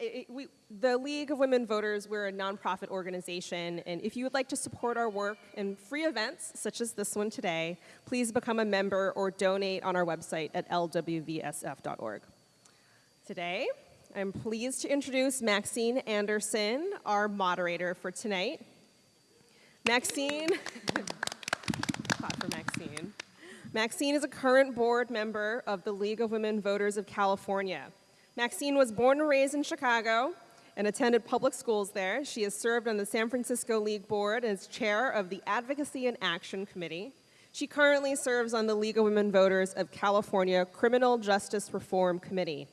it, we, the League of Women Voters, we're a nonprofit organization, and if you would like to support our work in free events such as this one today, please become a member or donate on our website at lwvsf.org. Today, I'm pleased to introduce Maxine Anderson, our moderator for tonight. Maxine, clap for Maxine. Maxine is a current board member of the League of Women Voters of California. Maxine was born and raised in Chicago and attended public schools there. She has served on the San Francisco League Board as chair of the Advocacy and Action Committee. She currently serves on the League of Women Voters of California Criminal Justice Reform Committee.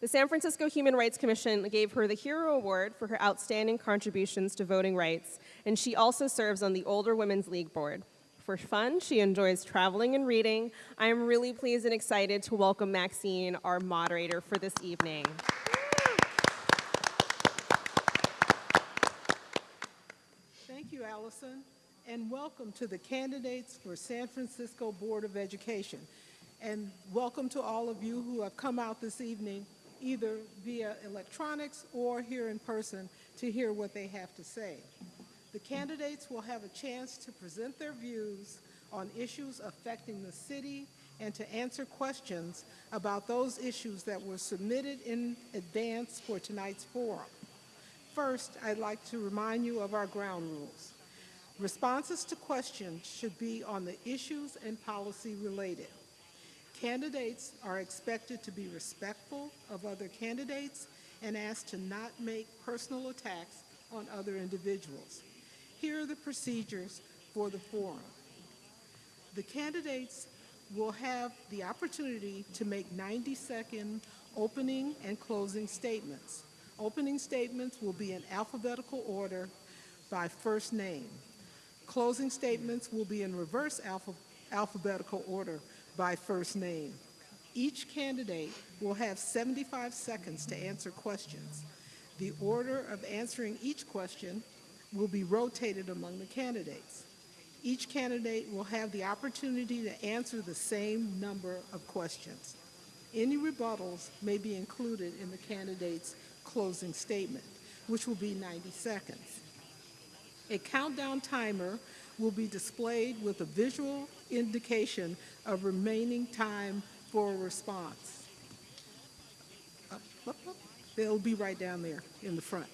The San Francisco Human Rights Commission gave her the Hero Award for her outstanding contributions to voting rights, and she also serves on the Older Women's League Board. For fun, she enjoys traveling and reading. I am really pleased and excited to welcome Maxine, our moderator for this evening. Thank you, Allison, and welcome to the candidates for San Francisco Board of Education. And welcome to all of you who have come out this evening, either via electronics or here in person, to hear what they have to say. The candidates will have a chance to present their views on issues affecting the city and to answer questions about those issues that were submitted in advance for tonight's forum. First, I'd like to remind you of our ground rules. Responses to questions should be on the issues and policy related. Candidates are expected to be respectful of other candidates and asked to not make personal attacks on other individuals. Here are the procedures for the forum. The candidates will have the opportunity to make 90-second opening and closing statements. Opening statements will be in alphabetical order by first name. Closing statements will be in reverse alpha- alphabetical order by first name. Each candidate will have 75 seconds to answer questions. The order of answering each question will be rotated among the candidates. Each candidate will have the opportunity to answer the same number of questions. Any rebuttals may be included in the candidate's closing statement, which will be 90 seconds. A countdown timer will be displayed with a visual indication of remaining time for a response. They'll be right down there in the front.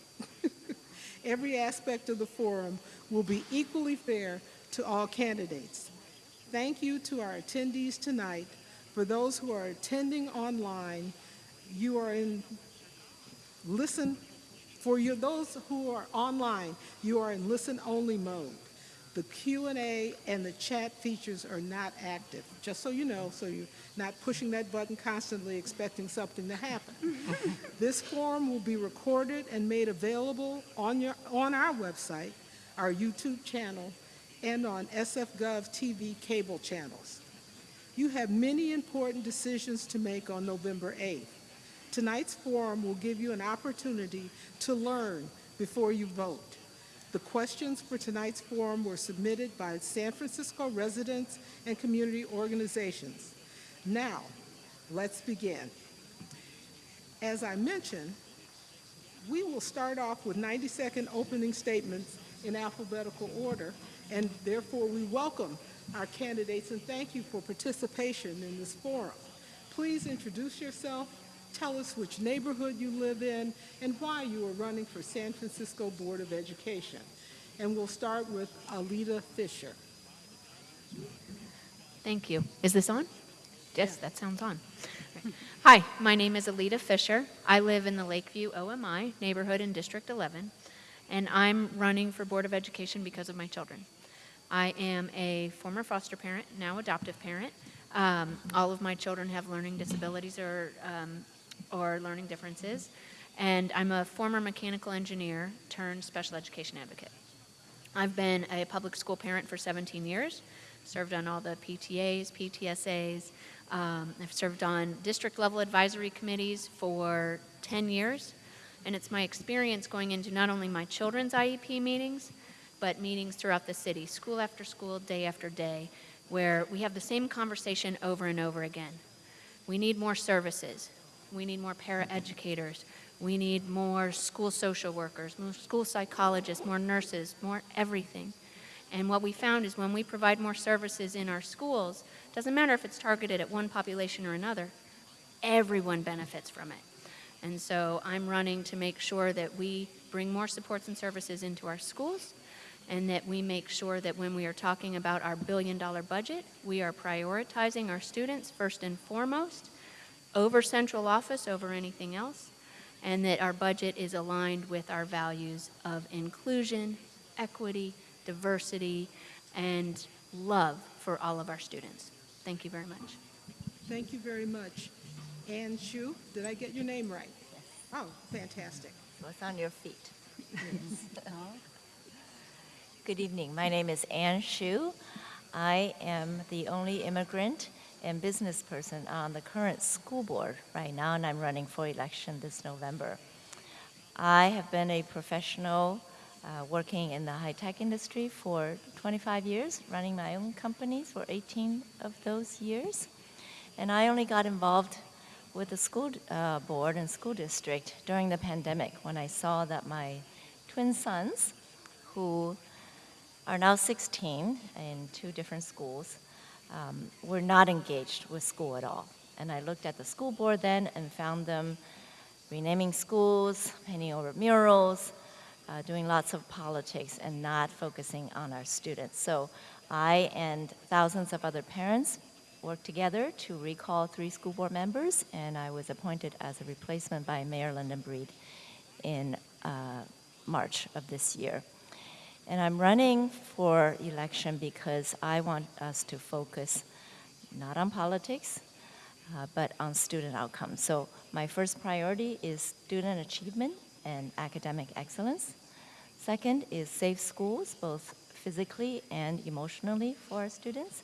Every aspect of the forum will be equally fair to all candidates. Thank you to our attendees tonight. For those who are attending online, you are in listen, for you, those who are online, you are in listen-only mode. The Q&A and the chat features are not active, just so you know, so you're not pushing that button constantly expecting something to happen. this forum will be recorded and made available on, your, on our website, our YouTube channel, and on SFGov TV cable channels. You have many important decisions to make on November 8th. Tonight's forum will give you an opportunity to learn before you vote. The questions for tonight's forum were submitted by San Francisco residents and community organizations. Now, let's begin. As I mentioned, we will start off with 90-second opening statements in alphabetical order, and therefore we welcome our candidates and thank you for participation in this forum. Please introduce yourself, tell us which neighborhood you live in, and why you are running for San Francisco Board of Education. And we'll start with Alita Fisher. Thank you. Is this on? Yes, that sounds on. Hi, my name is Alita Fisher. I live in the Lakeview OMI neighborhood in District 11, and I'm running for Board of Education because of my children. I am a former foster parent, now adoptive parent. Um, all of my children have learning disabilities or, um, or learning differences, and I'm a former mechanical engineer turned special education advocate. I've been a public school parent for 17 years, served on all the PTAs, PTSAs. Um, I've served on district level advisory committees for 10 years, and it's my experience going into not only my children's IEP meetings, but meetings throughout the city, school after school, day after day, where we have the same conversation over and over again. We need more services. we need more paraeducators, we need more school social workers, more school psychologists, more nurses, more everything. And what we found is when we provide more services in our schools, doesn't matter if it's targeted at one population or another, everyone benefits from it. And so I'm running to make sure that we bring more supports and services into our schools and that we make sure that when we are talking about our billion dollar budget, we are prioritizing our students first and foremost over central office, over anything else, and that our budget is aligned with our values of inclusion, equity, diversity, and love for all of our students. Thank you very much. Thank you very much. Ann Hsu, did I get your name right? Yes. Oh, fantastic. So it's on your feet. Good evening. My name is Ann Hsu. I am the only immigrant and business person on the current school board right now, and I'm running for election this November. I have been a professional uh, working in the high tech industry for 25 years, running my own companies for 18 of those years. And I only got involved with the school uh, board and school district during the pandemic when I saw that my twin sons, who are now 16 in two different schools, um, were not engaged with school at all. And I looked at the school board then and found them renaming schools, painting over murals, uh, doing lots of politics, and not focusing on our students. So I and thousands of other parents worked together to recall three school board members, and I was appointed as a replacement by Mayor London Breed in uh, March of this year. And I'm running for election because I want us to focus not on politics, uh, but on student outcomes. So my first priority is student achievement and academic excellence. Second is safe schools, both physically and emotionally for our students.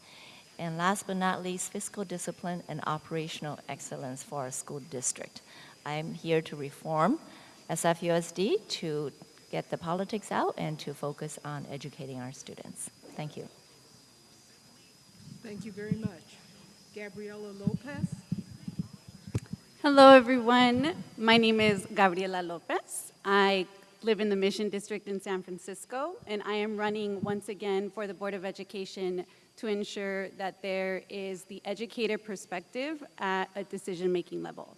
And last but not least, fiscal discipline and operational excellence for our school district. I'm here to reform SFUSD to get the politics out and to focus on educating our students. Thank you. Thank you very much. Gabriela Lopez. Hello, everyone. My name is Gabriela Lopez. I live in the Mission District in San Francisco, and I am running once again for the Board of Education to ensure that there is the educator perspective at a decision-making level.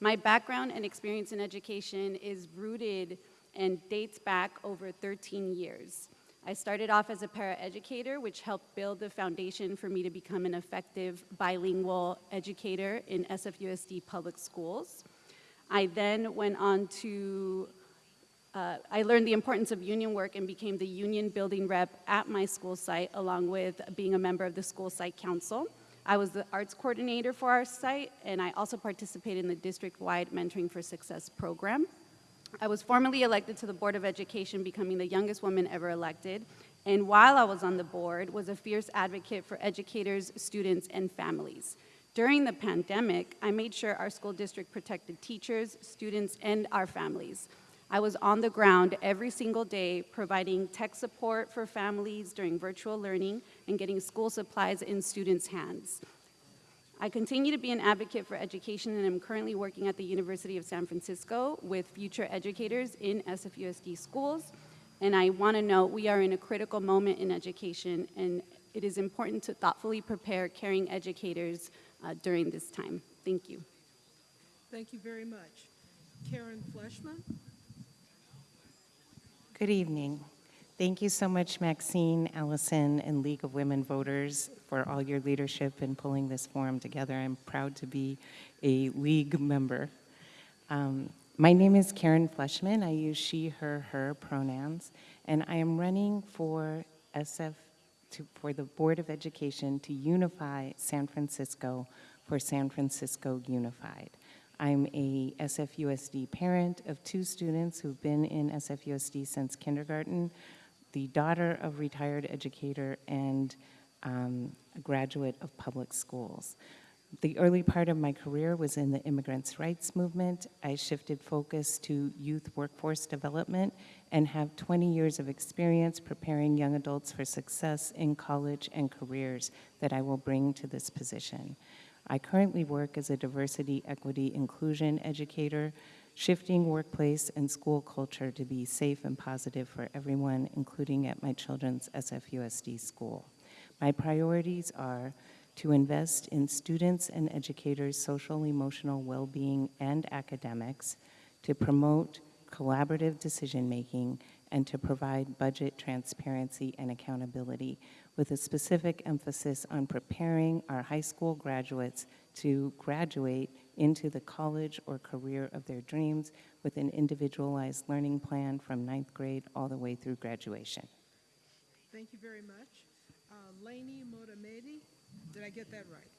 My background and experience in education is rooted and dates back over 13 years. I started off as a paraeducator, which helped build the foundation for me to become an effective bilingual educator in SFUSD public schools. I then went on to, uh, I learned the importance of union work and became the union building rep at my school site, along with being a member of the school site council. I was the arts coordinator for our site, and I also participated in the district-wide Mentoring for Success program. I was formally elected to the Board of Education, becoming the youngest woman ever elected, and while I was on the board, was a fierce advocate for educators, students, and families. During the pandemic, I made sure our school district protected teachers, students, and our families. I was on the ground every single day providing tech support for families during virtual learning and getting school supplies in students' hands. I continue to be an advocate for education and am currently working at the University of San Francisco with future educators in SFUSD schools. And I want to note we are in a critical moment in education and it is important to thoughtfully prepare caring educators uh, during this time. Thank you. Thank you very much. Karen Fleshman. Good evening. Thank you so much, Maxine, Allison, and League of Women Voters for all your leadership in pulling this forum together. I'm proud to be a League member. Um, my name is Karen Fleshman. I use she, her, her pronouns, and I am running for SF to, for the Board of Education to unify San Francisco for San Francisco Unified. I'm a SFUSD parent of two students who've been in SFUSD since kindergarten, the daughter of retired educator and um, a graduate of public schools. The early part of my career was in the immigrants' rights movement. I shifted focus to youth workforce development and have 20 years of experience preparing young adults for success in college and careers that I will bring to this position. I currently work as a diversity, equity, inclusion educator, shifting workplace and school culture to be safe and positive for everyone, including at my children's SFUSD school. My priorities are to invest in students and educators' social emotional well-being and academics, to promote collaborative decision-making, and to provide budget transparency and accountability, with a specific emphasis on preparing our high school graduates to graduate into the college or career of their dreams with an individualized learning plan from ninth grade all the way through graduation. Thank you very much. Uh, Lainey Motamedi, did I get that right?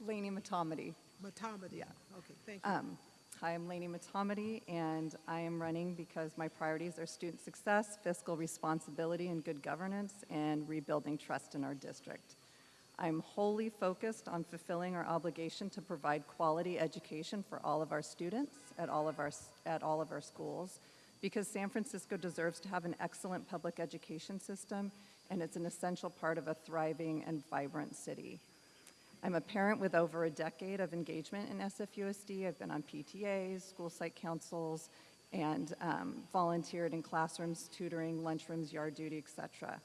Lainey Matomedy. Matamedi. Yeah. Okay, thank you. Um, Hi, I'm Lainey Motamedi, and I am running because my priorities are student success, fiscal responsibility, and good governance, and rebuilding trust in our district. I'm wholly focused on fulfilling our obligation to provide quality education for all of our students at all of our, at all of our schools, because San Francisco deserves to have an excellent public education system, and it's an essential part of a thriving and vibrant city. I'm a parent with over a decade of engagement in SFUSD. I've been on PTAs, school site councils, and um, volunteered in classrooms, tutoring, lunchrooms, yard duty, et cetera.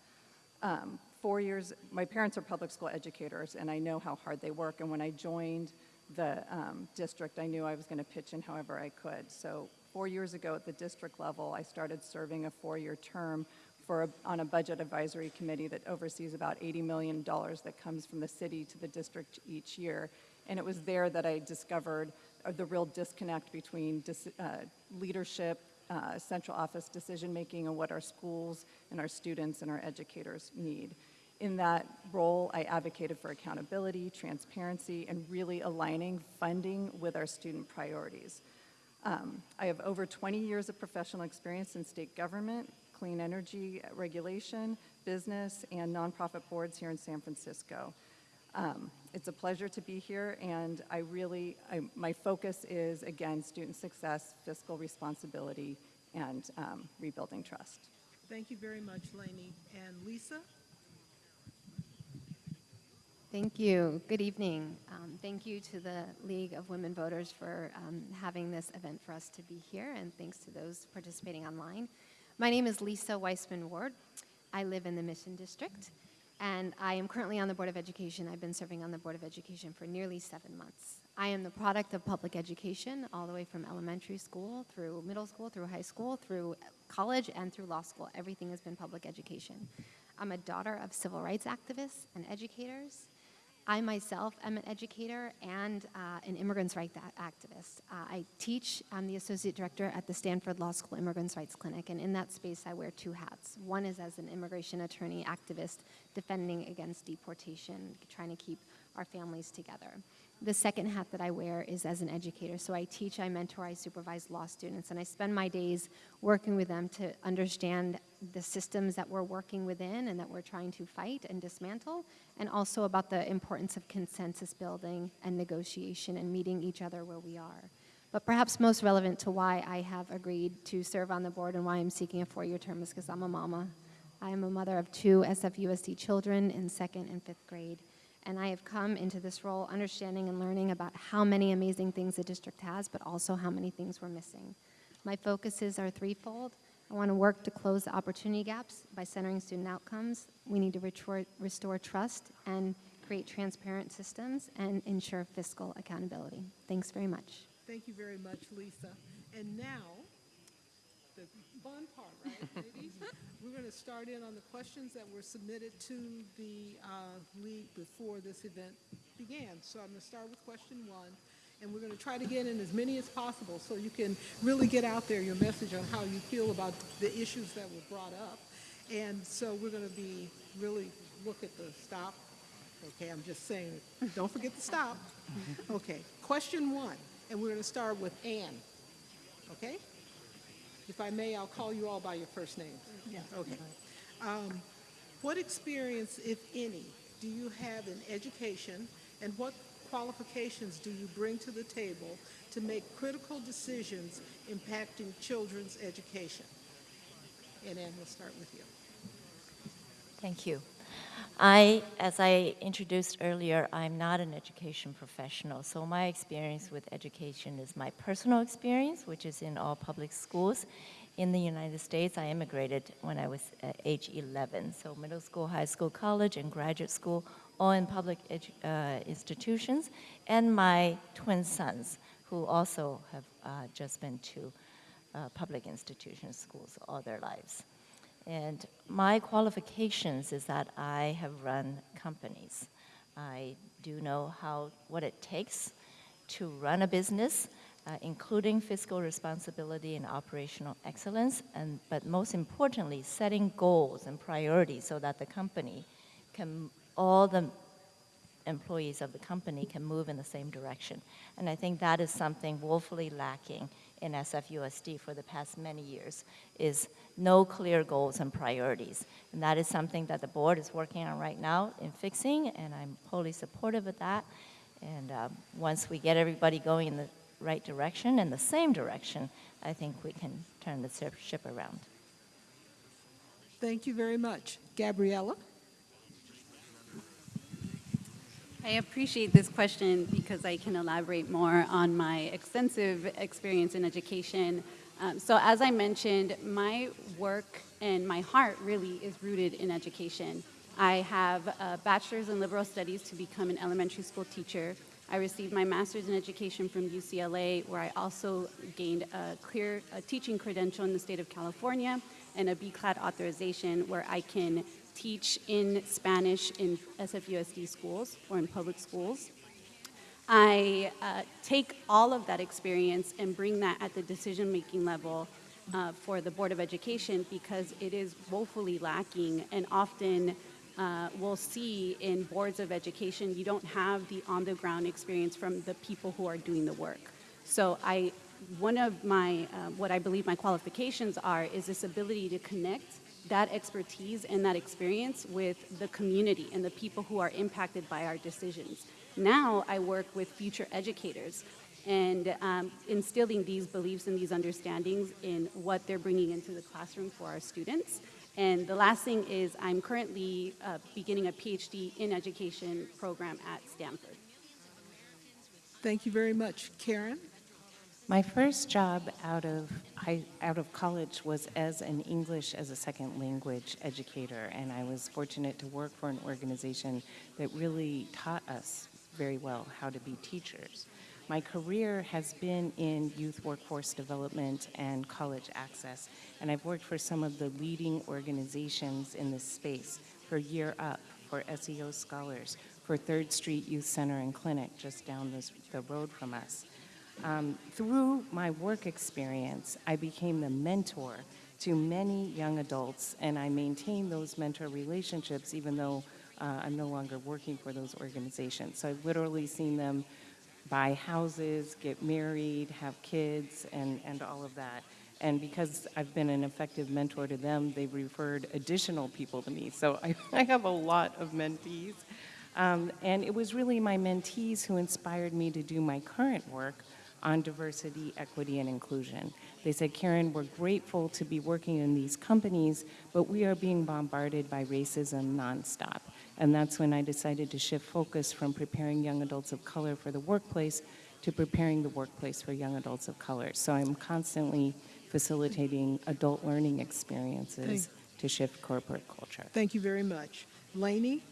Um, four years, my parents are public school educators, and I know how hard they work. And when I joined the um, district, I knew I was going to pitch in however I could. So four years ago at the district level, I started serving a four-year term for a, on a budget advisory committee that oversees about $80 million that comes from the city to the district each year. And it was there that I discovered uh, the real disconnect between dis, uh, leadership, uh, central office decision making, and what our schools and our students and our educators need. In that role, I advocated for accountability, transparency, and really aligning funding with our student priorities. Um, I have over 20 years of professional experience in state government, clean energy regulation, business, and nonprofit boards here in San Francisco. Um, it's a pleasure to be here, and I really, I, my focus is, again, student success, fiscal responsibility, and um, rebuilding trust. Thank you very much, Lainey. And Lisa? Thank you. Good evening. Um, thank you to the League of Women Voters for um, having this event for us to be here, and thanks to those participating online. My name is Lisa Weissman Ward. I live in the Mission District, and I am currently on the Board of Education. I've been serving on the Board of Education for nearly seven months. I am the product of public education, all the way from elementary school through middle school, through high school, through college, and through law school. Everything has been public education. I'm a daughter of civil rights activists and educators. I myself am an educator and uh, an immigrants' rights activist. Uh, I teach, I'm the associate director at the Stanford Law School Immigrants' Rights Clinic, and in that space I wear two hats. One is as an immigration attorney activist defending against deportation, trying to keep our families together. The second hat that I wear is as an educator. So I teach, I mentor, I supervise law students, and I spend my days working with them to understand the systems that we're working within and that we're trying to fight and dismantle, and also about the importance of consensus building and negotiation and meeting each other where we are. But perhaps most relevant to why I have agreed to serve on the board and why I'm seeking a four-year term is because I'm a mama. I am a mother of two SFUSD children in second and fifth grade. And I have come into this role understanding and learning about how many amazing things the district has, but also how many things we're missing. My focuses are threefold. I want to work to close the opportunity gaps by centering student outcomes. We need to restore, restore trust and create transparent systems and ensure fiscal accountability. Thanks very much. Thank you very much, Lisa. And now, the fun part, right, ladies? We're going to start in on the questions that were submitted to the uh, league before this event began. So I'm going to start with question one, and we're going to try to get in as many as possible so you can really get out there your message on how you feel about the issues that were brought up. And so we're going to be really look at the stop. Okay, I'm just saying, don't forget to stop. Okay, question one, and we're going to start with Ann. Okay? If I may, I'll call you all by your first names. Yes. Okay. Um, What experience, if any, do you have in education, and what qualifications do you bring to the table to make critical decisions impacting children's education? And Ann, we'll start with you. Thank you. I, as I introduced earlier, I'm not an education professional, so my experience with education is my personal experience, which is in all public schools. In the United States, I immigrated when I was uh, age 11, so middle school, high school, college, and graduate school, all in public uh, institutions, and my twin sons, who also have uh, just been to uh, public institutions, schools all their lives. And my qualifications is that I have run companies. I do know how what it takes to run a business, uh, including fiscal responsibility and operational excellence, and but most importantly, setting goals and priorities so that the company can all the employees of the company can move in the same direction. And I think that is something woefully lacking in SFUSD for the past many years, is no clear goals and priorities. And that is something that the board is working on right now in fixing, and I'm wholly supportive of that. And uh, once we get everybody going in the right direction and the same direction, I think we can turn the ship around. Thank you very much. Gabriela? I appreciate this question because I can elaborate more on my extensive experience in education. Um, so, as I mentioned, my work and my heart really is rooted in education. I have a bachelor's in liberal studies to become an elementary school teacher. I received my master's in education from UCLA, where I also gained a clear a teaching credential in the state of California and a BCLAD authorization where I can teach in Spanish in SFUSD schools or in public schools. I uh, take all of that experience and bring that at the decision making level uh, for the Board of Education because it is woefully lacking and often uh, we'll see in boards of education you don't have the on the ground experience from the people who are doing the work. So I one of my uh, what I believe my qualifications are is this ability to connect that expertise and that experience with the community and the people who are impacted by our decisions. Now I work with future educators and um, instilling these beliefs and these understandings in what they're bringing into the classroom for our students. And the last thing is I'm currently uh, beginning a PhD in education program at Stanford. Thank you very much. Karen? My first job out of out of college was as an English as a second language educator, and I was fortunate to work for an organization that really taught us very well how to be teachers. My career has been in youth workforce development and college access, and I've worked for some of the leading organizations in this space for Year Up, for SEO Scholars, for Third Street Youth Center and Clinic just down this, the road from us. Um, through my work experience, I became the mentor to many young adults, and I maintain those mentor relationships even though uh, I'm no longer working for those organizations. So I've literally seen them buy houses, get married, have kids, and, and all of that. And because I've been an effective mentor to them, they've referred additional people to me. So I, I have a lot of mentees. Um, and it was really my mentees who inspired me to do my current work on diversity, equity, and inclusion. They said, Karen, we're grateful to be working in these companies, but we are being bombarded by racism nonstop. And that's when I decided to shift focus from preparing young adults of color for the workplace to preparing the workplace for young adults of color. So I'm constantly facilitating adult learning experiences to shift corporate culture. Thank you very much. Lainey?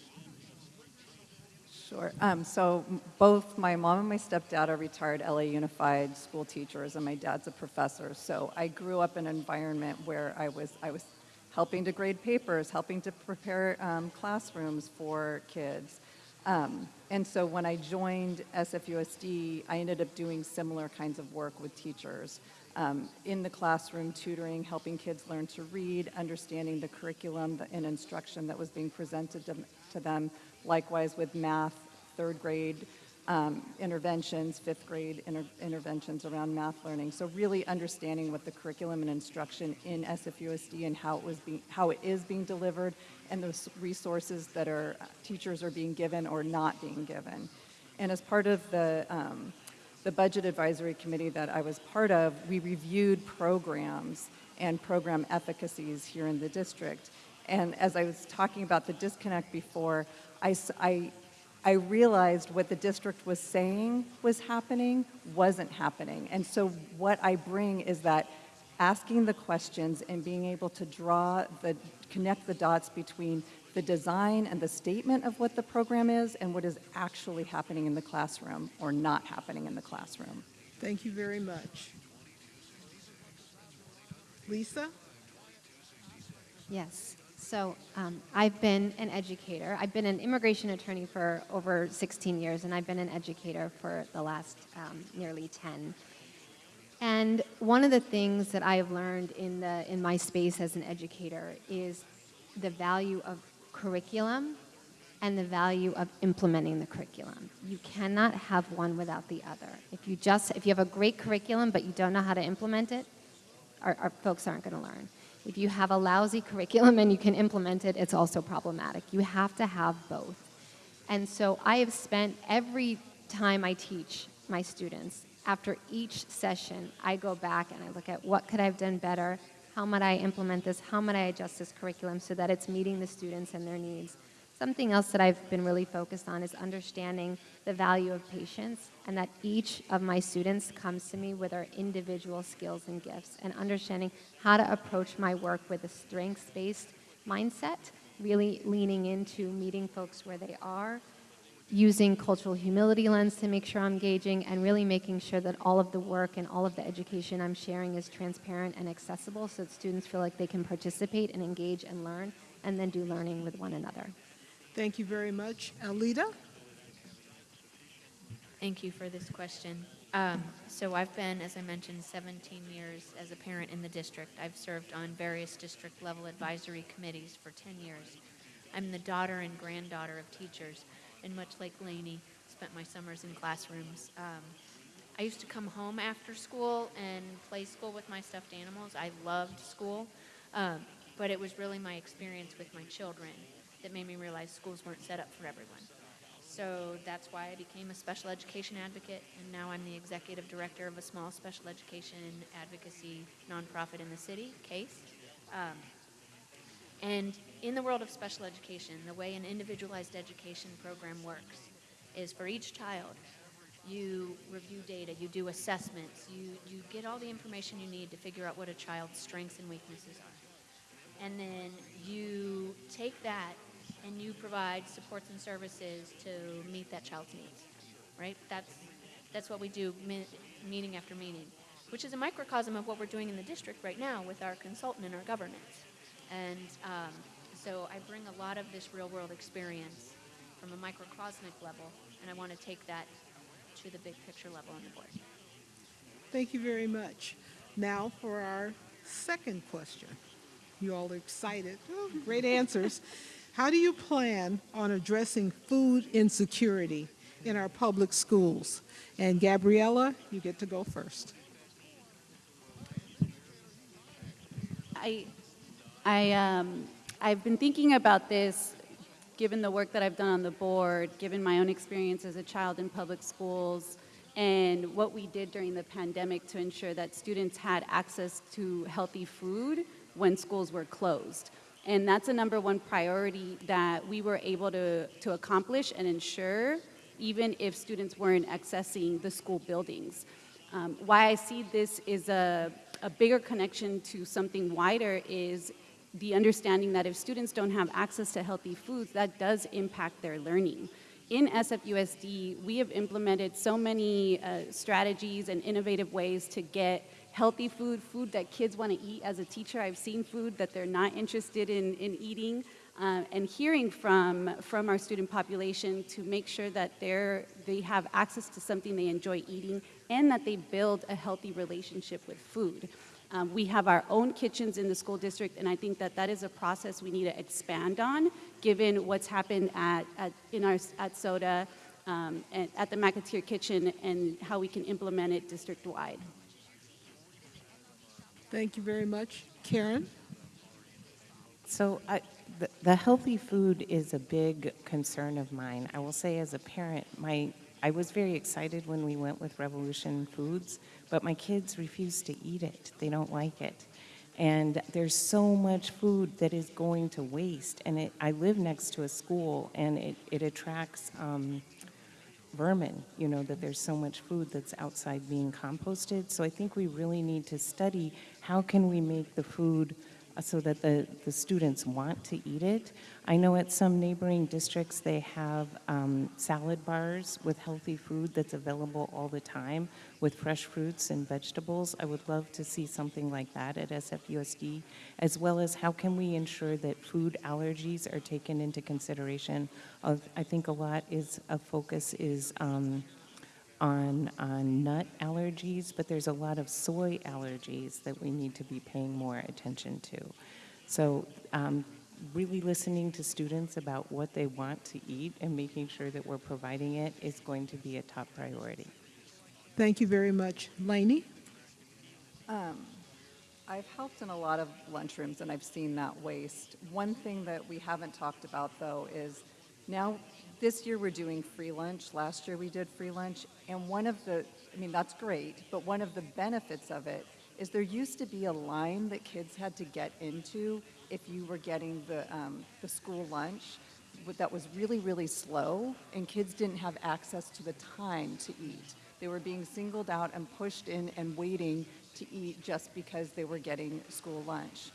Sure. Um, so both my mom and my stepdad are retired LA Unified school teachers, and my dad's a professor. So I grew up in an environment where I was I was helping to grade papers, helping to prepare um, classrooms for kids. Um, and so when I joined SFUSD, I ended up doing similar kinds of work with teachers um, in the classroom, tutoring, helping kids learn to read, understanding the curriculum and instruction that was being presented to, to them. Likewise with math, third grade um, interventions, fifth grade inter- interventions around math learning. So really understanding what the curriculum and instruction in SFUSD and how it was how it is being delivered, and those resources that are teachers are being given or not being given. And as part of the um, the budget advisory committee that I was part of, we reviewed programs and program efficacies here in the district. And as I was talking about the disconnect before, I, s- I- I realized what the district was saying was happening wasn't happening. And so what I bring is that asking the questions and being able to draw the, connect the dots between the design and the statement of what the program is and what is actually happening in the classroom or not happening in the classroom. Thank you very much. Lisa? Yes. So um, I've been an educator. I've been an immigration attorney for over 16 years, and I've been an educator for the last um, nearly 10. And one of the things that I have learned in the in my space as an educator is the value of curriculum and the value of implementing the curriculum. You cannot have one without the other. If you just if you have a great curriculum but you don't know how to implement it, our, our folks aren't going to learn. If you have a lousy curriculum and you can implement it, it's also problematic. You have to have both. And so I have spent every time I teach my students, after each session, I go back and I look at what could I have done better? How might I implement this? How might I adjust this curriculum so that it's meeting the students and their needs? Something else that I've been really focused on is understanding the value of patience and that each of my students comes to me with their individual skills and gifts and understanding how to approach my work with a strengths-based mindset, really leaning into meeting folks where they are, using cultural humility lens to make sure I'm engaging and really making sure that all of the work and all of the education I'm sharing is transparent and accessible so that students feel like they can participate and engage and learn and then do learning with one another. Thank you very much. Alita? Thank you for this question. Um, so I've been, as I mentioned, 17 years as a parent in the district. I've served on various district level advisory committees for 10 years. I'm the daughter and granddaughter of teachers, and much like Lainey, spent my summers in classrooms. Um, I used to come home after school and play school with my stuffed animals. I loved school, um, but it was really my experience with my children that made me realize schools weren't set up for everyone. So that's why I became a special education advocate, and now I'm the executive director of a small special education advocacy nonprofit in the city, CASE. Um, and in the world of special education, the way an individualized education program works is for each child, you review data, you do assessments, you, you get all the information you need to figure out what a child's strengths and weaknesses are. And then you take that and you provide supports and services to meet that child's needs, right? That's, that's what we do meeting after meeting, which is a microcosm of what we're doing in the district right now with our consultant and our governance. And um, so I bring a lot of this real world experience from a microcosmic level, and I want to take that to the big picture level on the board. Thank you very much. Now for our second question. You all are excited. Oh, great answers. How do you plan on addressing food insecurity in our public schools? And Gabriela, you get to go first. I, I, um, I've been thinking about this, given the work that I've done on the board, given my own experience as a child in public schools, and what we did during the pandemic to ensure that students had access to healthy food when schools were closed. And that's a number one priority that we were able to, to accomplish and ensure, even if students weren't accessing the school buildings. Um, why I see this is a, a bigger connection to something wider is the understanding that if students don't have access to healthy foods, that does impact their learning. In SFUSD, we have implemented so many uh, strategies and innovative ways to get healthy food, food that kids want to eat. As a teacher, I've seen food that they're not interested in, in eating, uh, and hearing from, from our student population to make sure that they're, they have access to something they enjoy eating and that they build a healthy relationship with food. Um, we have our own kitchens in the school district, and I think that that is a process we need to expand on, given what's happened at, at in our at SOTA, um, and at the McAteer Kitchen, and how we can implement it district-wide. Thank you very much. Karen? So I, the, the healthy food is a big concern of mine. I will say as a parent, my, I was very excited when we went with Revolution Foods, but my kids refuse to eat it. They don't like it. And there's so much food that is going to waste. And it, I live next to a school, and it, it attracts um, vermin, you know, that there's so much food that's outside being composted. So I think we really need to study how can we make the food so that the, the students want to eat it. I know at some neighboring districts, they have um, salad bars with healthy food that's available all the time with fresh fruits and vegetables. I would love to see something like that at SFUSD, as well as how can we ensure that food allergies are taken into consideration. I think a lot is, a focus is um, on, on nut allergies, but there's a lot of soy allergies that we need to be paying more attention to. So um, really listening to students about what they want to eat and making sure that we're providing it is going to be a top priority. Thank you very much. Lainey? I've helped in a lot of lunchrooms and I've seen that waste. One thing that we haven't talked about though is now this year we're doing free lunch. Last year we did free lunch. And one of the, I mean, that's great, but one of the benefits of it is there used to be a line that kids had to get into if you were getting the, um, the school lunch that was really, really slow, and kids didn't have access to the time to eat. They were being singled out and pushed in and waiting to eat just because they were getting school lunch.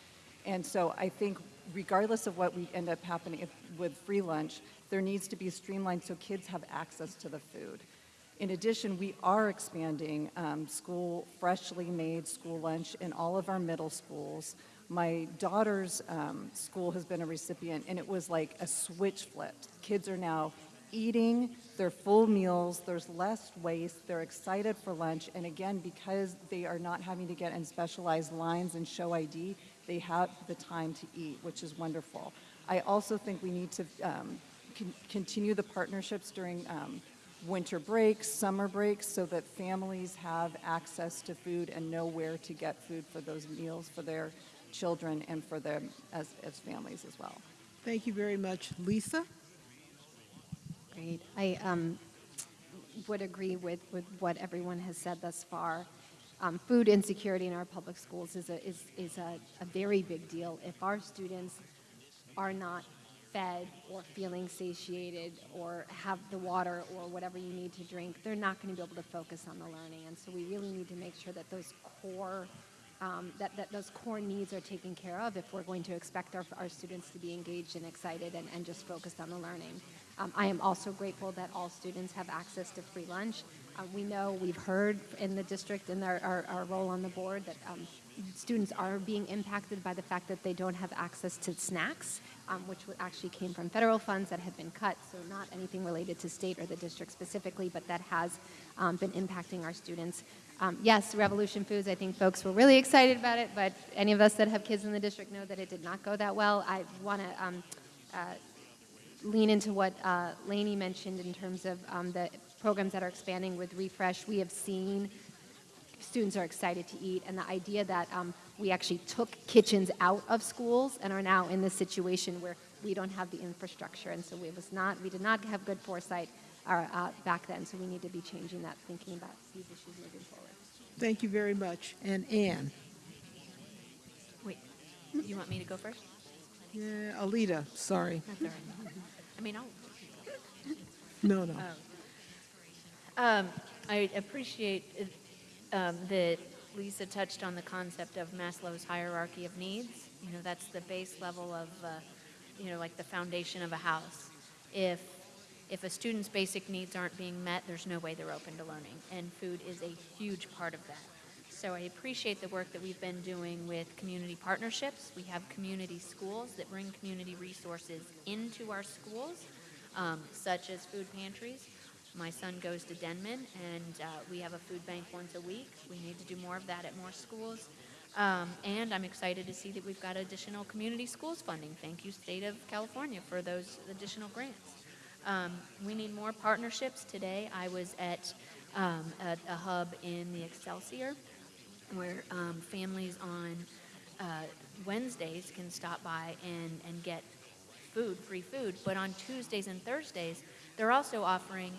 And so I think regardless of what we end up happening with free lunch, there needs to be streamlined so kids have access to the food. In addition, we are expanding um, school, freshly made school lunch in all of our middle schools. My daughter's um, school has been a recipient, and it was like a switch flipped. Kids are now eating their full meals, there's less waste, they're excited for lunch, and again, because they are not having to get in specialized lines and show ID, they have the time to eat, which is wonderful. I also think we need to um, con- continue the partnerships during um, winter breaks, summer breaks, so that families have access to food and know where to get food for those meals for their children and for them as, as families as well. Thank you very much. Lisa? Great. I um, would agree with, with what everyone has said thus far. Um, food insecurity in our public schools is a, is, is a, a very big deal. If our students are not fed or feeling satiated or have the water or whatever you need to drink, they're not going to be able to focus on the learning. And so we really need to make sure that those core um, that, that those core needs are taken care of if we're going to expect our, our students to be engaged and excited and, and just focused on the learning. Um, I am also grateful that all students have access to free lunch. Uh, we know, we've heard in the district and our, our, our role on the board that um, students are being impacted by the fact that they don't have access to snacks, um, which actually came from federal funds that have been cut, so not anything related to state or the district specifically, but that has um, been impacting our students. Um, yes, Revolution Foods, I think folks were really excited about it, but any of us that have kids in the district know that it did not go that well. I want to um, uh, lean into what uh, Lainey mentioned in terms of um, the programs that are expanding with Refresh. We have seen students are excited to eat, and the idea that um, we actually took kitchens out of schools and are now in this situation where we don't have the infrastructure, and so we was not, we did not have good foresight uh, uh, back then. So we need to be changing that, thinking about these issues moving forward. Thank you very much. And Ann Wait, you want me to go first? Yeah, Alita, sorry. That's. I mean, I'll. No, no. Um, I appreciate um, that Lisa touched on the concept of Maslow's hierarchy of needs. You know, that's the base level of, uh, you know, like the foundation of a house. If if a student's basic needs aren't being met, there's no way they're open to learning, and food is a huge part of that. So I appreciate the work that we've been doing with community partnerships. We have community schools that bring community resources into our schools, um, such as food pantries. My son goes to Denman, and uh, we have a food bank once a week. We need to do more of that at more schools. Um, and I'm excited to see that we've got additional community schools funding. Thank you, State of California, for those additional grants. Um, we need more partnerships. Today, I was at um, a, a hub in the Excelsior where um, families on uh, Wednesdays can stop by and, and get food, free food, but on Tuesdays and Thursdays, they're also offering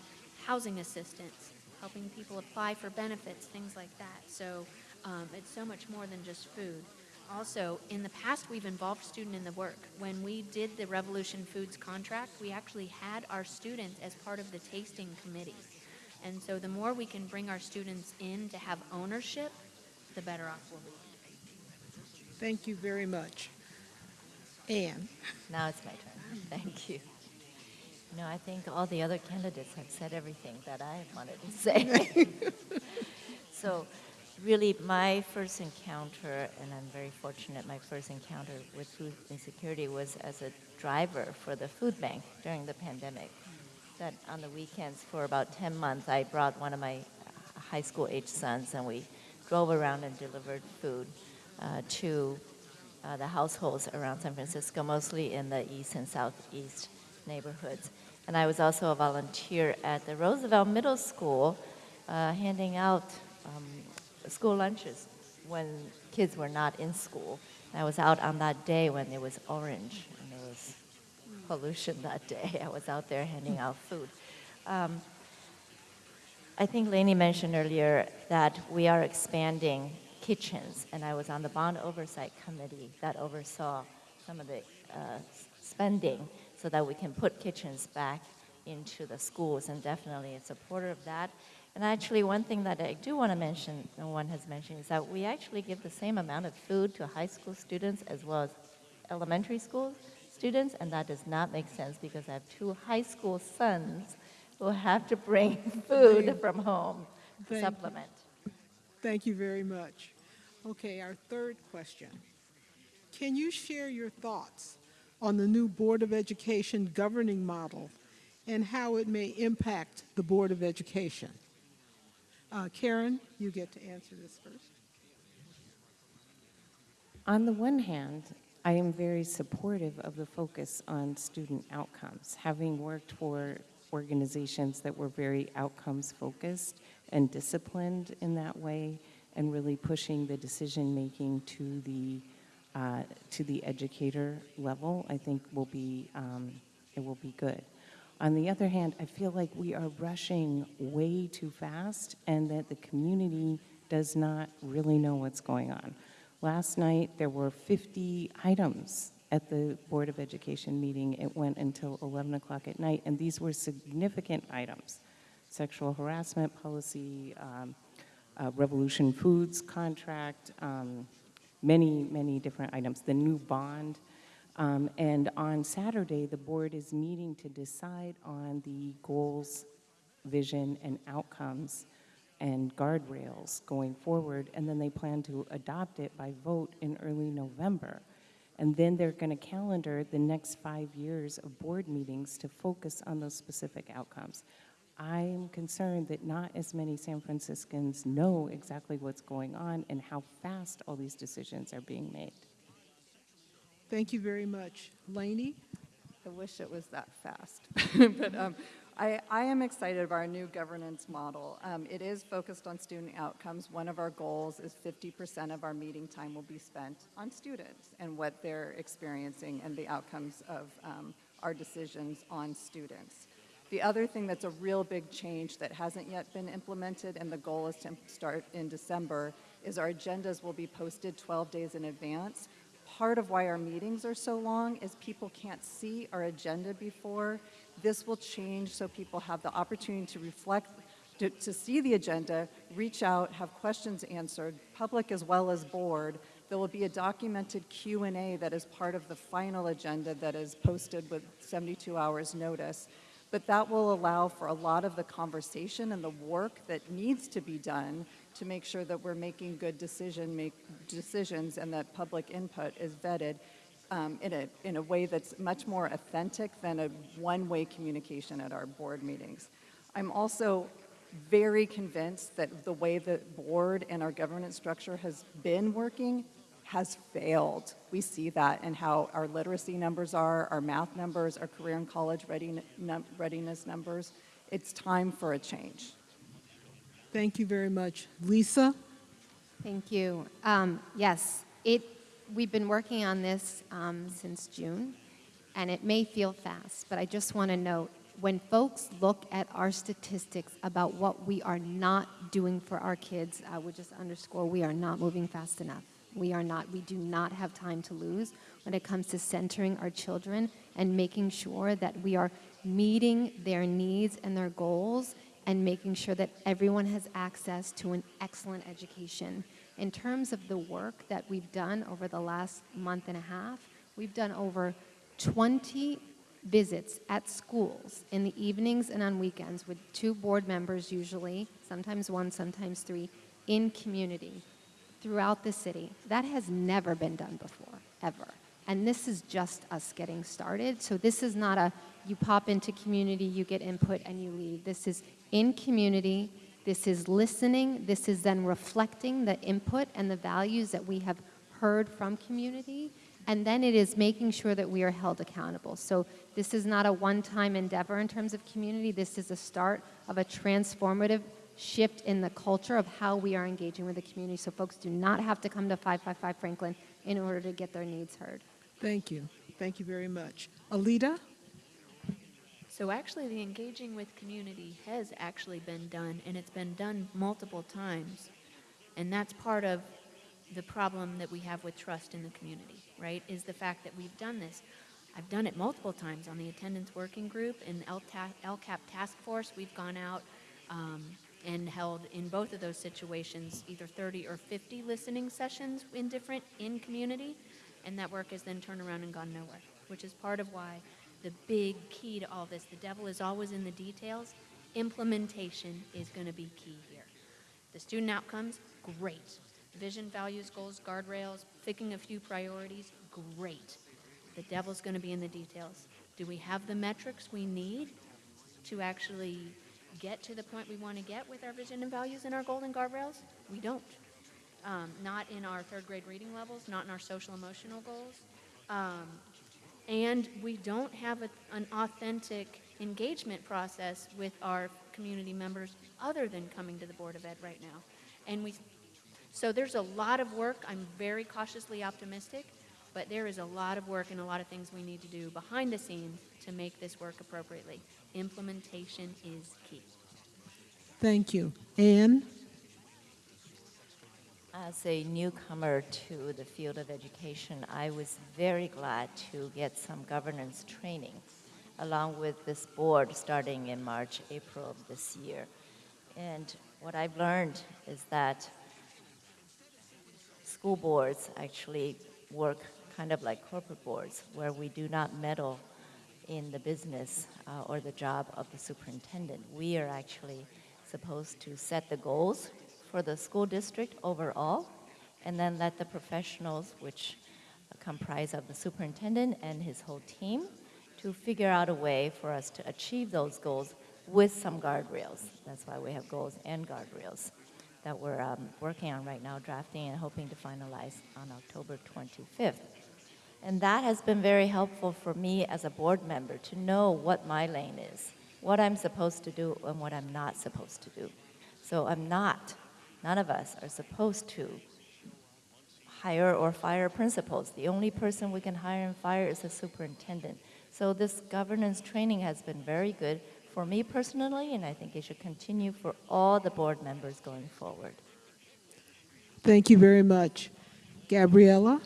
housing assistance, helping people apply for benefits, things like that. So um, it's so much more than just food. also, in the past, we've involved student in the work. When we did the Revolution Foods contract, we actually had our students as part of the tasting committee. And so the more we can bring our students in to have ownership, the better off we'll be. Thank you very much. Ann? Now it's my turn. Thank you. No, I think all the other candidates have said everything that I wanted to say. so, really, my first encounter, and I'm very fortunate, my first encounter with food insecurity was as a driver for the food bank during the pandemic. That on the weekends for about 10 months, I brought one of my uh, high school age sons, and we drove around and delivered food uh, to uh, the households around San Francisco, mostly in the east and southeast neighborhoods. And I was also a volunteer at the Roosevelt Middle School, uh, handing out um, school lunches when kids were not in school. I was out on that day when it was orange and there was pollution that day. I was out there handing out food. Um, I think Lainey mentioned earlier that we are expanding kitchens, and I was on the bond oversight committee that oversaw some of the uh, spending so that we can put kitchens back into the schools, and definitely a supporter of that. And actually, one thing that I do want to mention, no one has mentioned, is that we actually give the same amount of food to high school students as well as elementary school students, and that does not make sense because I have two high school sons who have to bring food from home to Thank you. supplement. Thank you very much. Okay, our third question. Can you share your thoughts on the new Board of Education governing model and how it may impact the Board of Education? Uh, Karen, you get to answer this first. On the one hand, I am very supportive of the focus on student outcomes. Having worked for organizations that were very outcomes focused and disciplined in that way, and really pushing the decision making to the uh, to the educator level, I think will be um, it will be good. On the other hand, I feel like we are rushing way too fast, and that the community does not really know what's going on. Last night, there were 50 items at the Board of Education meeting. It went until 11 o'clock at night, and these were significant items. Sexual harassment policy, um, uh, Revolution Foods contract, um, many, many different items, the new bond. Um, and on Saturday, the board is meeting to decide on the goals, vision, and outcomes and guardrails going forward, and then they plan to adopt it by vote in early November. And then they're going to calendar the next five years of board meetings to focus on those specific outcomes. I'm concerned that not as many San Franciscans know exactly what's going on and how fast all these decisions are being made. Thank you very much. Lainey? I wish it was that fast. but um, I, I am excited about our new governance model. Um, it is focused on student outcomes. One of our goals is 50% of our meeting time will be spent on students and what they're experiencing and the outcomes of um, our decisions on students. The other thing that's a real big change that hasn't yet been implemented, and the goal is to start in December, is our agendas will be posted 12 days in advance. Part of why our meetings are so long is people can't see our agenda before. This will change so people have the opportunity to reflect, to, to see the agenda, reach out, have questions answered, public as well as board. There will be a documented Q&A that is part of the final agenda that is posted with 72 hours notice. But that will allow for a lot of the conversation and the work that needs to be done to make sure that we're making good decision make decisions and that public input is vetted um, in, a, in a way that's much more authentic than a one-way communication at our board meetings. I'm also very convinced that the way the board and our governance structure has been working has failed. We see that in how our literacy numbers are, our math numbers, our career and college readiness numbers. It's time for a change. Thank you very much. Lisa? Thank you. Um, yes, it, we've been working on this um, since June, and it may feel fast, but I just want to note when folks look at our statistics about what we are not doing for our kids, I would just underscore we are not moving fast enough. We are not, we do not have time to lose when it comes to centering our children and making sure that we are meeting their needs and their goals and making sure that everyone has access to an excellent education. In terms of the work that we've done over the last month and a half, we've done over 20 visits at schools in the evenings and on weekends with two board members usually, sometimes one, sometimes three, in community throughout the city. That has never been done before, ever. And this is just us getting started. So this is not a you pop into community, you get input, and you leave. This is in community. This is listening. This is then reflecting the input and the values that we have heard from community. And then it is making sure that we are held accountable. So this is not a one-time endeavor in terms of community. This is a start of a transformative shift in the culture of how we are engaging with the community. So folks do not have to come to 555 Franklin in order to get their needs heard. Thank you. Thank you very much. Alida? So actually, the engaging with community has actually been done, and it's been done multiple times. And that's part of the problem that we have with trust in the community, right? Is the fact that we've done this. I've done it multiple times on the attendance working group and LTA LCAP task force. We've gone out um, and held in both of those situations either 30 or 50 listening sessions in different in community, and that work has then turned around and gone nowhere, which is part of why the big key to all this, the devil is always in the details. Implementation is going to be key here. The student outcomes, great. Vision, values, goals, guardrails, picking a few priorities, great. The devil's going to be in the details. Do we have the metrics we need to actually get to the point we want to get with our vision and values and our golden guardrails? We don't. Um, not in our third grade reading levels, not in our social emotional goals. Um, and we don't have a, an authentic engagement process with our community members other than coming to the Board of Ed right now. And we, so there's a lot of work. I'm very cautiously optimistic, but there is a lot of work and a lot of things we need to do behind the scenes to make this work appropriately. Implementation is key. Thank you. Ann? As a newcomer to the field of education, I was very glad to get some governance training along with this board starting in March, April of this year. And what I've learned is that school boards actually work kind of like corporate boards, where we do not meddle in the business uh, or the job of the superintendent. We are actually supposed to set the goals for the school district overall, and then let the professionals, which comprise of the superintendent and his whole team, to figure out a way for us to achieve those goals with some guardrails. That's why we have goals and guardrails that we're um, working on right now, drafting and hoping to finalize on October 25th. And that has been very helpful for me as a board member to know what my lane is, what I'm supposed to do and what I'm not supposed to do. So I'm not None of us are supposed to hire or fire principals. The only person we can hire and fire is the superintendent. So this governance training has been very good for me personally, and I think it should continue for all the board members going forward. Thank you very much. Gabriela?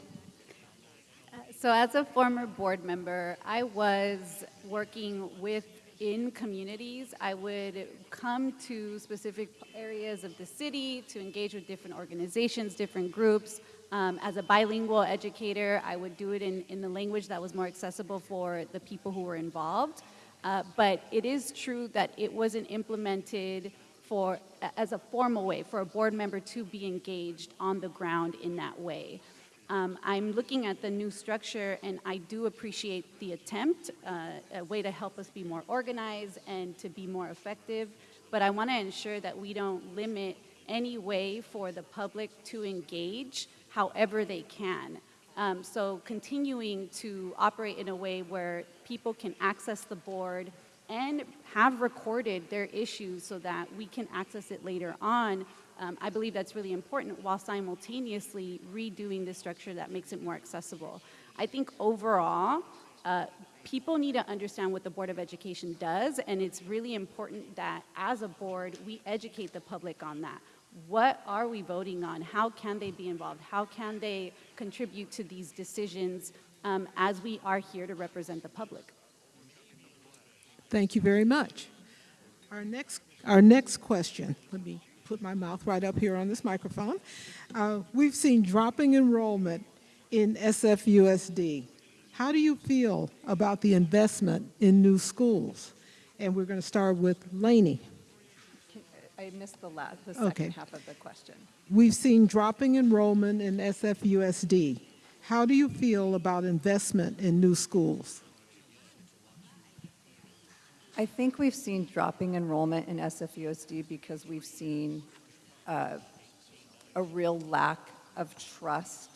So as a former board member, I was working with in communities. I would come to specific areas of the city to engage with different organizations, different groups. Um, as a bilingual educator, I would do it in, in the language that was more accessible for the people who were involved. Uh, but it is true that it wasn't implemented for as a formal way for a board member to be engaged on the ground in that way. Um, I'm looking at the new structure and I do appreciate the attempt, uh, a way to help us be more organized and to be more effective, but I want to ensure that we don't limit any way for the public to engage however they can. Um, so continuing to operate in a way where people can access the board and have recorded their issues so that we can access it later on um, I believe that's really important while simultaneously redoing the structure that makes it more accessible. I think overall, uh, people need to understand what the Board of Education does, and it's really important that as a board, we educate the public on that. What are we voting on? How can they be involved? How can they contribute to these decisions um, as we are here to represent the public? Thank you very much. Our next, our next question, let me put my mouth right up here on this microphone. Uh, we've seen dropping enrollment in SFUSD. How do you feel about the investment in new schools? And we're going to start with Lainey. I missed the last, the Okay. second half of the question. We've seen dropping enrollment in SFUSD. How do you feel about investment in new schools? I think we've seen dropping enrollment in SFUSD because we've seen uh, a real lack of trust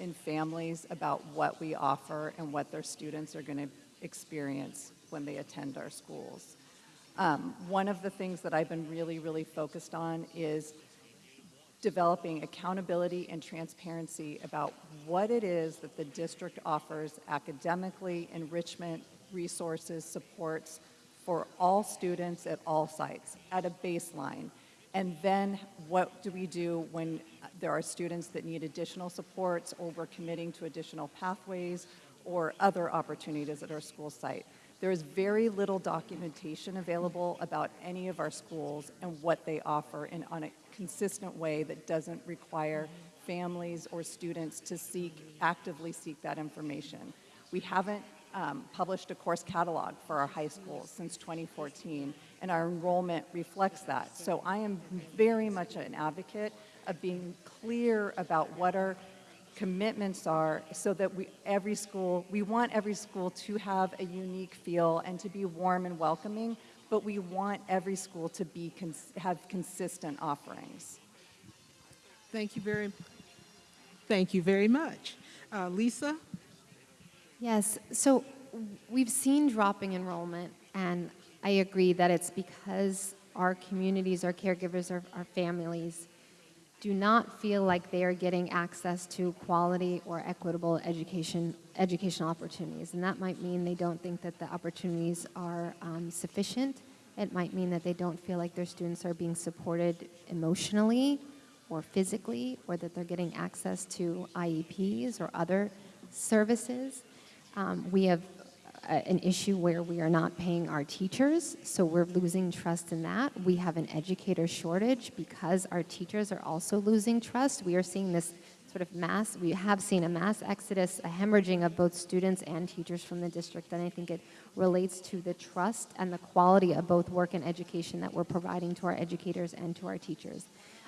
in families about what we offer and what their students are going to experience when they attend our schools. Um, one of the things that I've been really, really focused on is developing accountability and transparency about what it is that the district offers academically, enrichment, resources, supports for all students at all sites at a baseline. And then what do we do when there are students that need additional supports or we're committing to additional pathways or other opportunities at our school site? There is very little documentation available about any of our schools and what they offer in, on a consistent way that doesn't require families or students to seek, actively seek that information. We haven't um, published a course catalog for our high schools since 2014, and our enrollment reflects that. So I am very much an advocate of being clear about what our commitments are so that we, every school, we want every school to have a unique feel and to be warm and welcoming, but we want every school to be, cons- have consistent offerings. Thank you very, thank you very much. Uh, Lisa? Yes, so we've seen dropping enrollment, and I agree that it's because our communities, our caregivers, our, our families do not feel like they are getting access to quality or equitable education, educational opportunities. And that might mean they don't think that the opportunities are um, sufficient. It might mean that they don't feel like their students are being supported emotionally or physically, or that they're getting access to IEPs or other services. Um, we have uh, an issue where we are not paying our teachers, so we're losing trust in that. We have an educator shortage because our teachers are also losing trust. We are seeing this sort of mass, we have seen a mass exodus, a hemorrhaging of both students and teachers from the district, and I think it relates to the trust and the quality of both work and education that we're providing to our educators and to our teachers.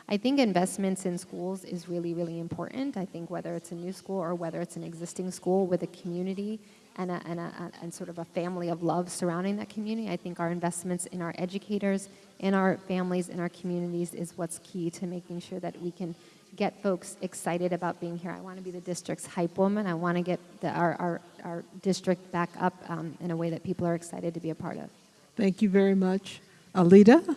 I think investments in schools is really, really important. I think whether it's a new school or whether it's an existing school with a community and, a, and, a, and sort of a family of love surrounding that community, I think our investments in our educators, in our families, in our communities is what's key to making sure that we can get folks excited about being here. I want to be the district's hype woman. I want to get the, our, our, our district back up um, in a way that people are excited to be a part of. Thank you very much. Alida?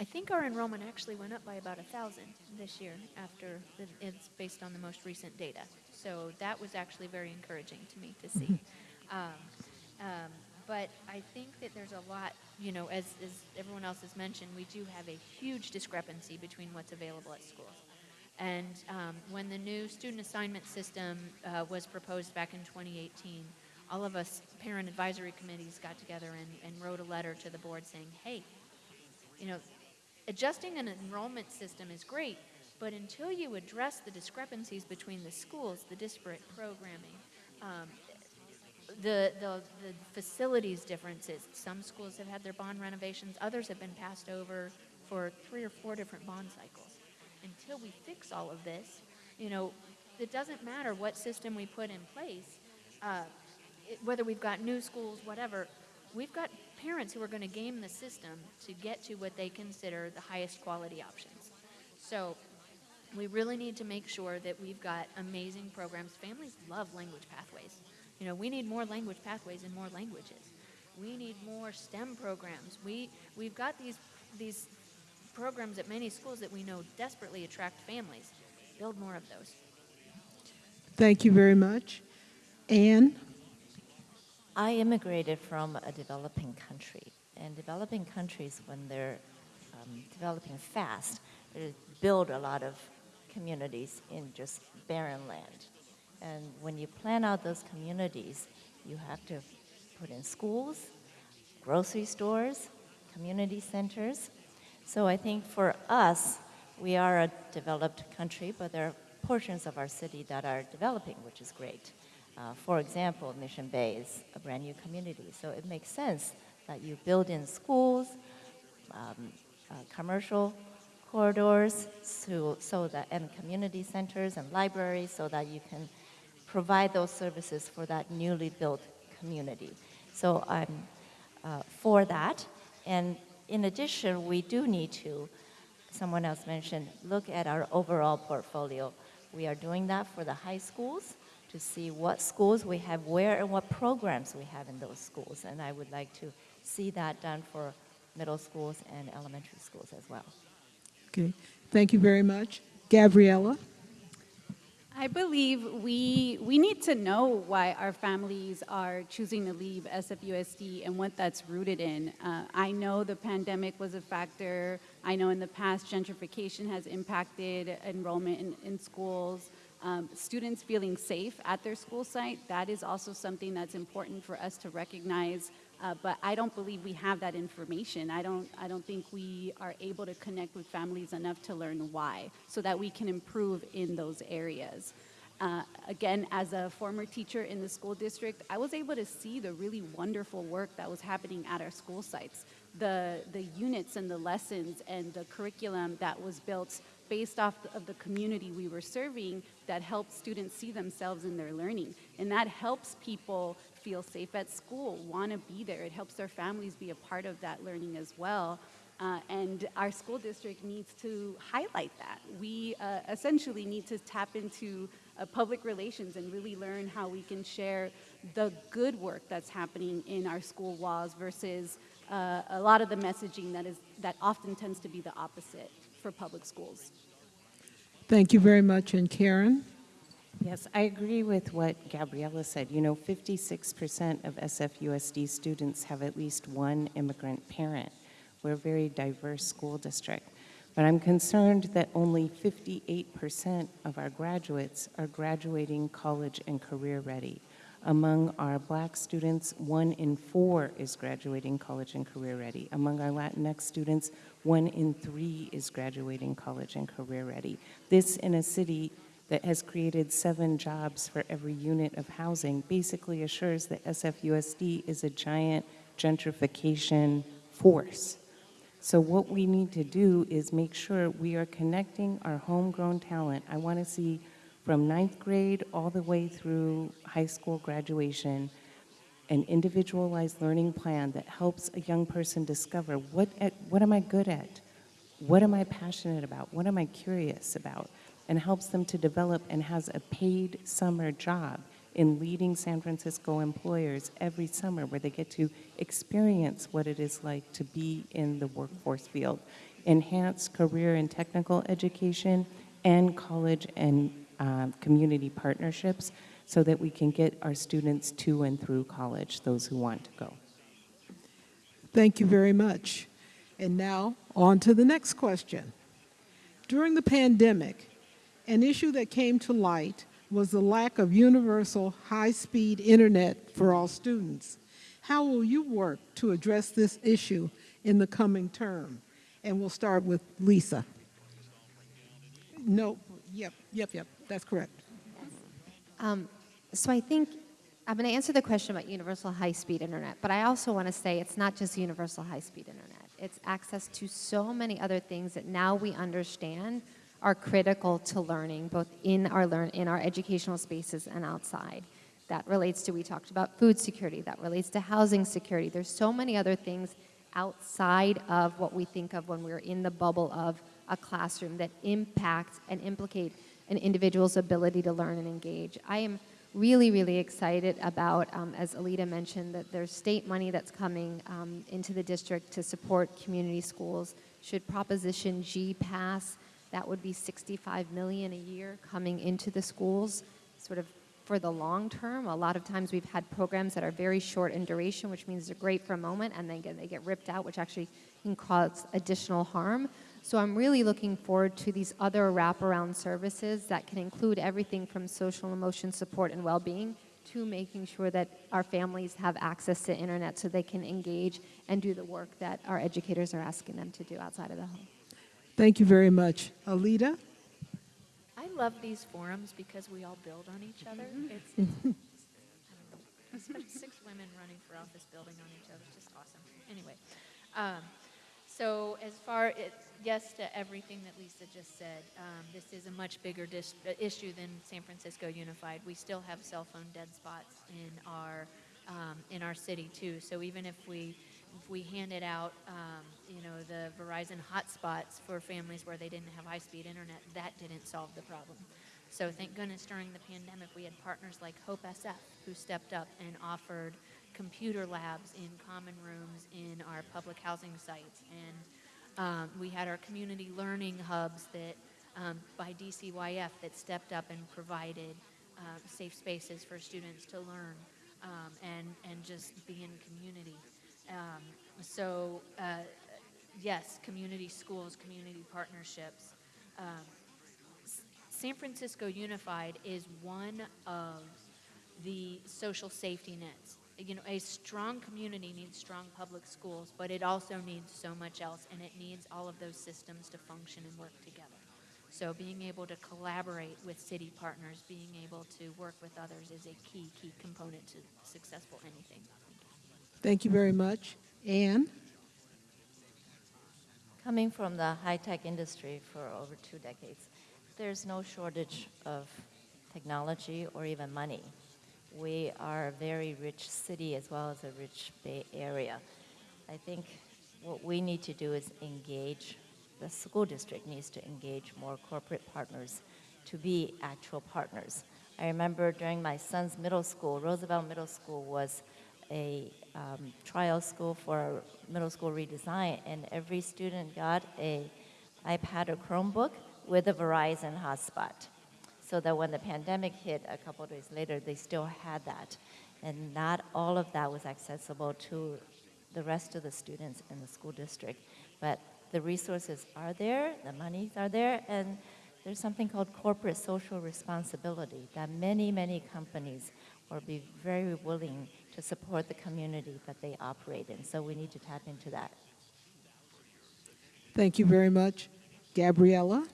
I think our enrollment actually went up by about a thousand this year after the, it's based on the most recent data. So that was actually very encouraging to me to see. um, um, but I think that there's a lot, you know, as, as everyone else has mentioned, we do have a huge discrepancy between what's available at schools. And um, when the new student assignment system uh, was proposed back in 2018, all of us parent advisory committees got together and, and wrote a letter to the board saying, hey, you know, adjusting an enrollment system is great, but until you address the discrepancies between the schools, the disparate programming, um, the, the, the facilities differences, some schools have had their bond renovations, others have been passed over for three or four different bond cycles. Until we fix all of this, you know, it doesn't matter what system we put in place, uh, it, whether we've got new schools, whatever, we've got parents who are going to game the system to get to what they consider the highest quality options. So we really need to make sure that we've got amazing programs. Families love language pathways. You know, we need more language pathways in more languages. We need more STEM programs. We we've got these these programs at many schools that we know desperately attract families. Build more of those. Thank you very much. Ann? I immigrated from a developing country, and developing countries, when they're um, developing fast, uh, build a lot of communities in just barren land. And when you plan out those communities, you have to put in schools, grocery stores, community centers. So I think for us, we are a developed country, but there are portions of our city that are developing, which is great. Uh, for example, Mission Bay is a brand new community, so it makes sense that you build in schools, um, uh, commercial corridors, so, so that and community centers and libraries, so that you can provide those services for that newly built community. So I'm uh, for that, and in addition, we do need to. Someone else mentioned look at our overall portfolio. We are doing that for the high schools to see what schools we have where and what programs we have in those schools. And I would like to see that done for middle schools and elementary schools as well. Okay, thank you very much. Gabriela? I believe we, we need to know why our families are choosing to leave SFUSD and what that's rooted in. Uh, I know the pandemic was a factor. I know in the past gentrification has impacted enrollment in, in schools. Um, students feeling safe at their school site, that is also something that's important for us to recognize. Uh, but I don't believe we have that information. I don't, I don't think we are able to connect with families enough to learn why so that we can improve in those areas. Uh, again, as a former teacher in the school district, I was able to see the really wonderful work that was happening at our school sites. The, the units and the lessons and the curriculum that was built based off of the community we were serving that helps students see themselves in their learning. And that helps people feel safe at school, want to be there. It helps their families be a part of that learning as well. Uh, and our school district needs to highlight that. We uh, essentially need to tap into uh, public relations and really learn how we can share the good work that's happening in our school walls versus uh, a lot of the messaging that is that often tends to be the opposite for public schools. Thank you very much. And Karen? Yes, I agree with what Gabriela said. You know, 56% of SFUSD students have at least one immigrant parent. We're a very diverse school district. But I'm concerned that only 58% of our graduates are graduating college and career ready. Among our black students, one in four is graduating college and career ready. Among our Latinx students, one in three is graduating college and career ready. This in a city that has created seven jobs for every unit of housing basically assures that SFUSD is a giant gentrification force. So what we need to do is make sure we are connecting our homegrown talent. I want to see from ninth grade all the way through high school graduation an individualized learning plan that helps a young person discover what, at, what am I good at? What am I passionate about? What am I curious about? And helps them to develop and has a paid summer job in leading San Francisco employers every summer where they get to experience what it is like to be in the workforce field. Enhance career and technical education and college and um, community partnerships so that we can get our students to and through college, those who want to go. Thank you very much. And now, on to the next question. During the pandemic, an issue that came to light was the lack of universal high-speed internet for all students. How will you work to address this issue in the coming term? And we'll start with Lisa. No, yep, yep, yep, that's correct. Um, so I think I'm going to answer the question about universal high-speed internet, but I also want to say it's not just universal high-speed internet. It's access to so many other things that now we understand are critical to learning, both in our learn in our educational spaces and outside. That relates to we talked about food security. That relates to housing security. There's so many other things outside of what we think of when we're in the bubble of a classroom that impact and implicate an individual's ability to learn and engage. I am really, really excited about, um, as Alida mentioned, that there's state money that's coming um, into the district to support community schools. Should Proposition G pass, that would be 65 million a year coming into the schools, sort of for the long term. A lot of times we've had programs that are very short in duration, which means they're great for a moment and then they get ripped out, which actually can cause additional harm. So I'm really looking forward to these other wraparound services that can include everything from social emotion support and well-being to making sure that our families have access to internet so they can engage and do the work that our educators are asking them to do outside of the home. Thank you very much. Alida? I love these forums because we all build on each other. It's, it's I don't know, especially six women running for office building on each other. It's just awesome. Anyway, um, so as far it, yes to everything that Lisa just said, um, this is a much bigger dis- issue than San Francisco Unified. We still have cell phone dead spots in our um, in our city too. So even if we if we handed out, um, you know, the Verizon hotspots for families where they didn't have high-speed internet, that didn't solve the problem. So thank goodness during the pandemic we had partners like Hope SF who stepped up and offered computer labs in common rooms in our public housing sites, and um, we had our community learning hubs that um, by DCYF that stepped up and provided uh, safe spaces for students to learn um, and and just be in community. Um, so, uh, yes, community schools, community partnerships. Um, San Francisco Unified is one of the social safety nets. You know, a strong community needs strong public schools, but it also needs so much else, and it needs all of those systems to function and work together. So, being able to collaborate with city partners, being able to work with others is a key, key component to successful anything. Thank you very much. Ann? Coming from the high-tech industry for over two decades, there's no shortage of technology or even money. We are a very rich city as well as a rich Bay Area. I think what we need to do is engage, the school district needs to engage more corporate partners to be actual partners. I remember during my son's middle school, Roosevelt Middle School was a um, trial school for middle school redesign, and every student got a iPad or Chromebook with a Verizon hotspot, so that when the pandemic hit a couple of days later, they still had that, and not all of that was accessible to the rest of the students in the school district, but the resources are there, the monies are there, and there's something called corporate social responsibility that many, many companies will be very willing to support the community that they operate in. So we need to tap into that. Thank you very much. Gabriela?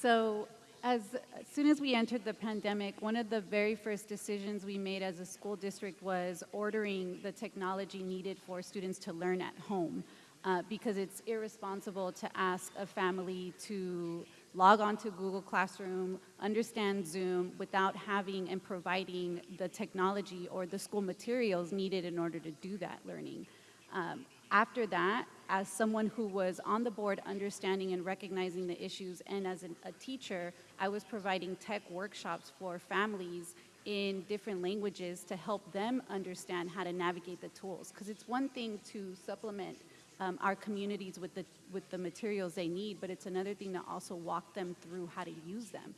So as, soon as we entered the pandemic, one of the very first decisions we made as a school district was ordering the technology needed for students to learn at home. Uh, because it's irresponsible to ask a family to log on to Google Classroom, understand Zoom without having and providing the technology or the school materials needed in order to do that learning. Um, after that, as someone who was on the board understanding and recognizing the issues, and as an, a teacher, I was providing tech workshops for families in different languages to help them understand how to navigate the tools. Because it's one thing to supplement um, our communities with the, with the materials they need, but it's another thing to also walk them through how to use them.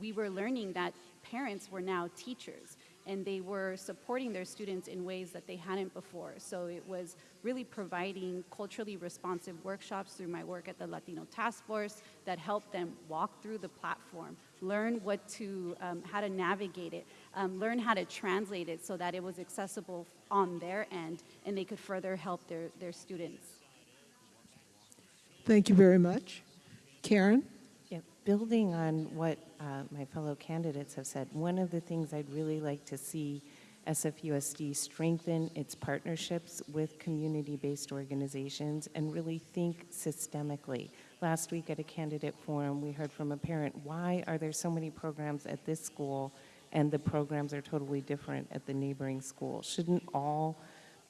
We were learning that parents were now teachers and they were supporting their students in ways that they hadn't before. So it was really providing culturally responsive workshops through my work at the Latino Task Force that helped them walk through the platform, learn what to, um, how to navigate it, um, learn how to translate it so that it was accessible on their end and they could further help their, their students. Thank you very much. Karen? Building on what uh, my fellow candidates have said, one of the things I'd really like to see SFUSD strengthen its partnerships with community-based organizations and really think systemically. Last week at a candidate forum, we heard from a parent, why are there so many programs at this school and the programs are totally different at the neighboring school? Shouldn't all,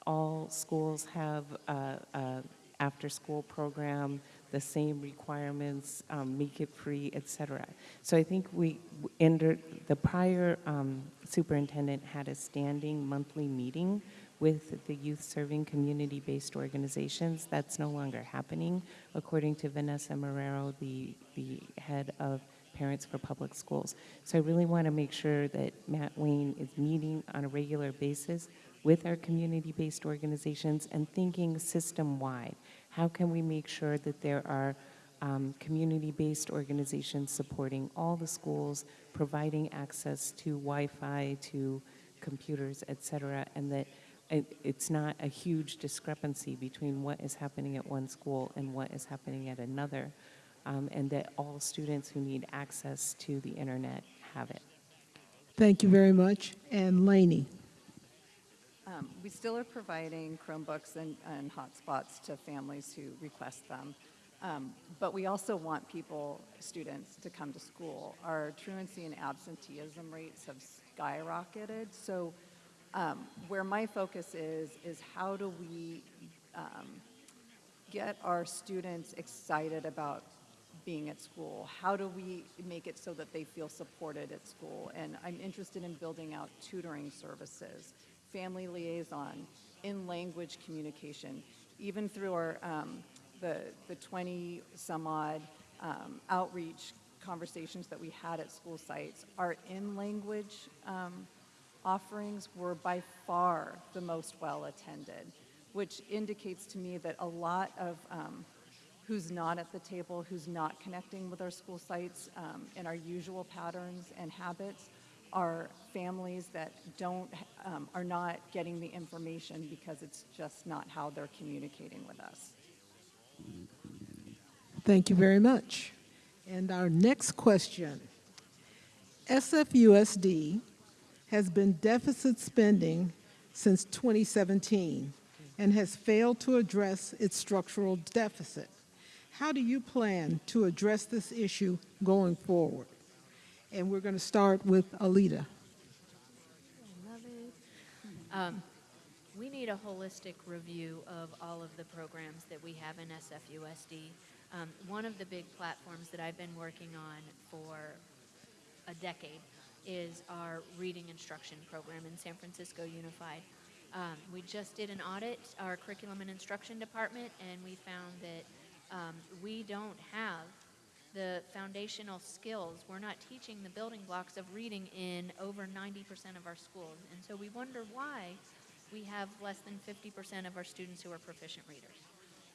all schools have a, a after-school program, the same requirements, um, make it free, et cetera. So I think we, under, the prior um, superintendent had a standing monthly meeting with the youth serving community-based organizations. That's no longer happening. According to Vanessa Marrero, the, the head of Parents for Public Schools. So I really want to make sure that Matt Wayne is meeting on a regular basis with our community-based organizations and thinking system-wide. How can we make sure that there are um, community-based organizations supporting all the schools, providing access to Wi-Fi, to computers, et cetera, and that it, it's not a huge discrepancy between what is happening at one school and what is happening at another, um, and that all students who need access to the internet have it. Thank you very much. And Lainey. Um, We still are providing Chromebooks and, and hotspots to families who request them. Um, But we also want people, students, to come to school. Our truancy and absenteeism rates have skyrocketed. So um, where my focus is, is how do we um, get our students excited about being at school? How do we make it so that they feel supported at school? And I'm interested in building out tutoring services, family liaison, in-language communication, even through our, um, the, the 20 some odd um, outreach conversations that we had at school sites, our in-language um, offerings were by far the most well-attended, which indicates to me that a lot of um, who's not at the table, who's not connecting with our school sites um, in our usual patterns and habits, are families that don't, um, are not getting the information because it's just not how they're communicating with us. Thank you very much. And our next question. SFUSD has been deficit spending since 2017 and has failed to address its structural deficit. How do you plan to address this issue going forward? And we're going to start with Alida. Um, we need a holistic review of all of the programs that we have in SFUSD. Um, one of the big platforms that I've been working on for a decade is our reading instruction program in San Francisco Unified. Um, we just did an audit, our curriculum and instruction department, and we found that um, we don't have the foundational skills. We're not teaching the building blocks of reading in over 90% of our schools. And so we wonder why we have less than 50% of our students who are proficient readers.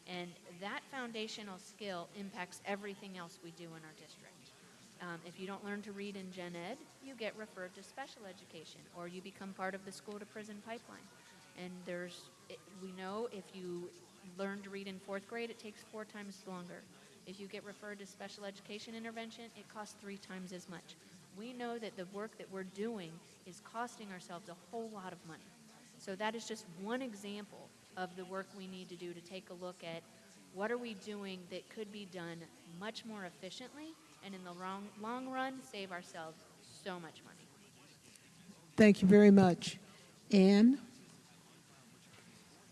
And that foundational skill impacts everything else we do in our district. Um, if you don't learn to read in gen ed, you get referred to special education or you become part of the school to prison pipeline. And there's, it, we know if you learn to read in fourth grade, it takes four times longer. If you get referred to special education intervention, it costs three times as much. We know that the work that we're doing is costing ourselves a whole lot of money. So that is just one example of the work we need to do to take a look at what are we doing that could be done much more efficiently and in the long, long run save ourselves so much money. Thank you very much. Ann?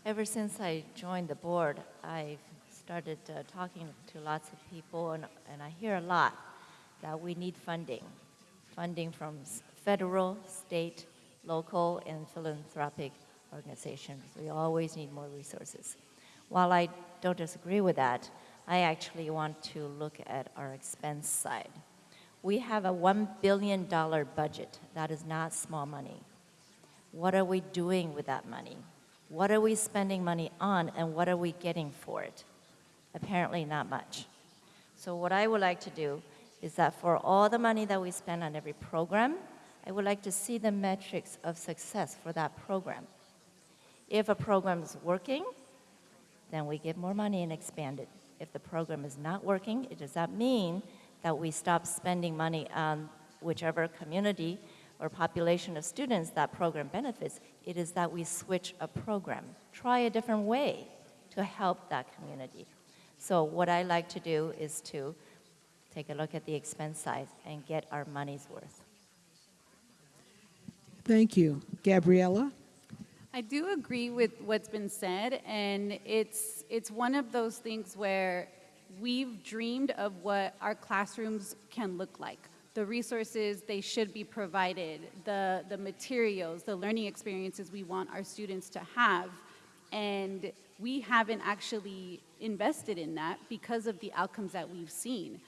Ever since I joined the board, I've started uh, talking to lots of people, and, and I hear a lot that we need funding. Funding from federal, state, local, and philanthropic organizations. We always need more resources. While I don't disagree with that, I actually want to look at our expense side. We have a $1 billion budget. That is not small money. What are we doing with that money? What are we spending money on, and what are we getting for it? Apparently, not much. So, what I would like to do is that for all the money that we spend on every program, I would like to see the metrics of success for that program. If a program is working, then we give more money and expand it. If the program is not working, it does not mean that we stop spending money on whichever community or population of students that program benefits. It is that we switch a program, try a different way to help that community. So what I like to do is to take a look at the expense side and get our money's worth. Thank you. Gabriela? I do agree with what's been said, and it's it's one of those things where we've dreamed of what our classrooms can look like. The resources they should be provided, the the materials, the learning experiences we want our students to have, and we haven't actually invested in that because of the outcomes that we've seen.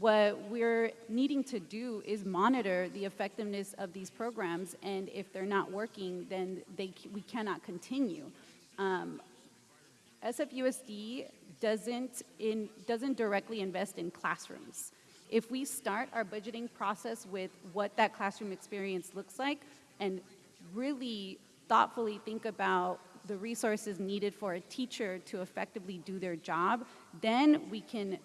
What we're needing to do is monitor the effectiveness of these programs, and if they're not working, then they, we cannot continue. Um, SFUSD doesn't, in, doesn't directly invest in classrooms. If we start our budgeting process with what that classroom experience looks like and really thoughtfully think about the resources needed for a teacher to effectively do their job, then we can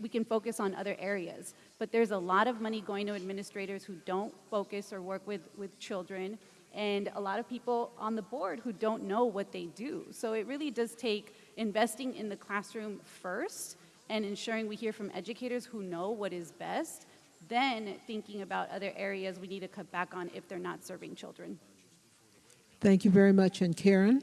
we can focus on other areas. But there's a lot of money going to administrators who don't focus or work with, with children, and a lot of people on the board who don't know what they do. So it really does take investing in the classroom first and ensuring we hear from educators who know what is best, then thinking about other areas we need to cut back on if they're not serving children. Thank you very much. And Karen?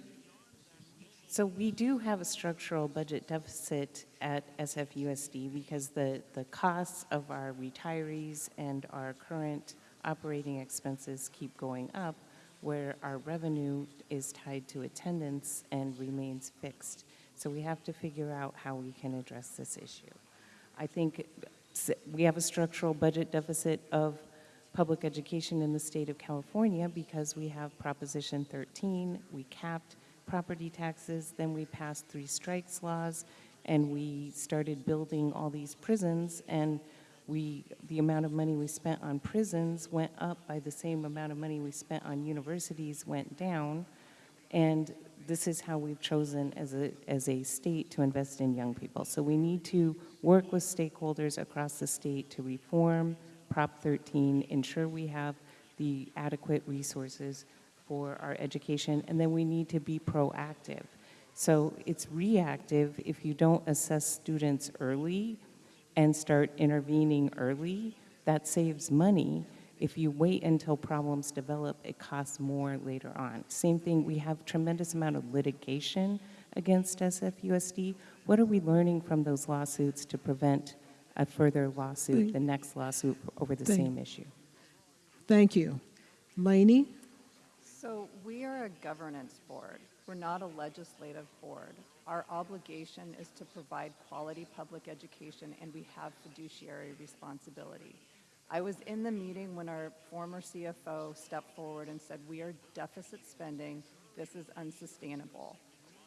So we do have a structural budget deficit at SFUSD because the, the costs of our retirees and our current operating expenses keep going up, where our revenue is tied to attendance and remains fixed. So we have to figure out how we can address this issue. I think we have a structural budget deficit of public education in the state of California because we have Proposition 13, we capped property taxes, then we passed three strikes laws, and we started building all these prisons, and we, the amount of money we spent on prisons went up by the same amount of money we spent on universities went down. And this is how we've chosen as a, as a state to invest in young people. So we need to work with stakeholders across the state to reform Prop 13, ensure we have the adequate resources for our education, and then we need to be proactive. So it's reactive if you don't assess students early and start intervening early, that saves money. If you wait until problems develop, it costs more later on. Same thing, we have tremendous amount of litigation against SFUSD. What are we learning from those lawsuits to prevent a further lawsuit, the next lawsuit over the Thank- same issue? Thank you. Lainey? So we are a governance board. We're not a legislative board. Our obligation is to provide quality public education, and we have fiduciary responsibility. I was in the meeting when our former CFO stepped forward and said, "We are deficit spending. This is unsustainable."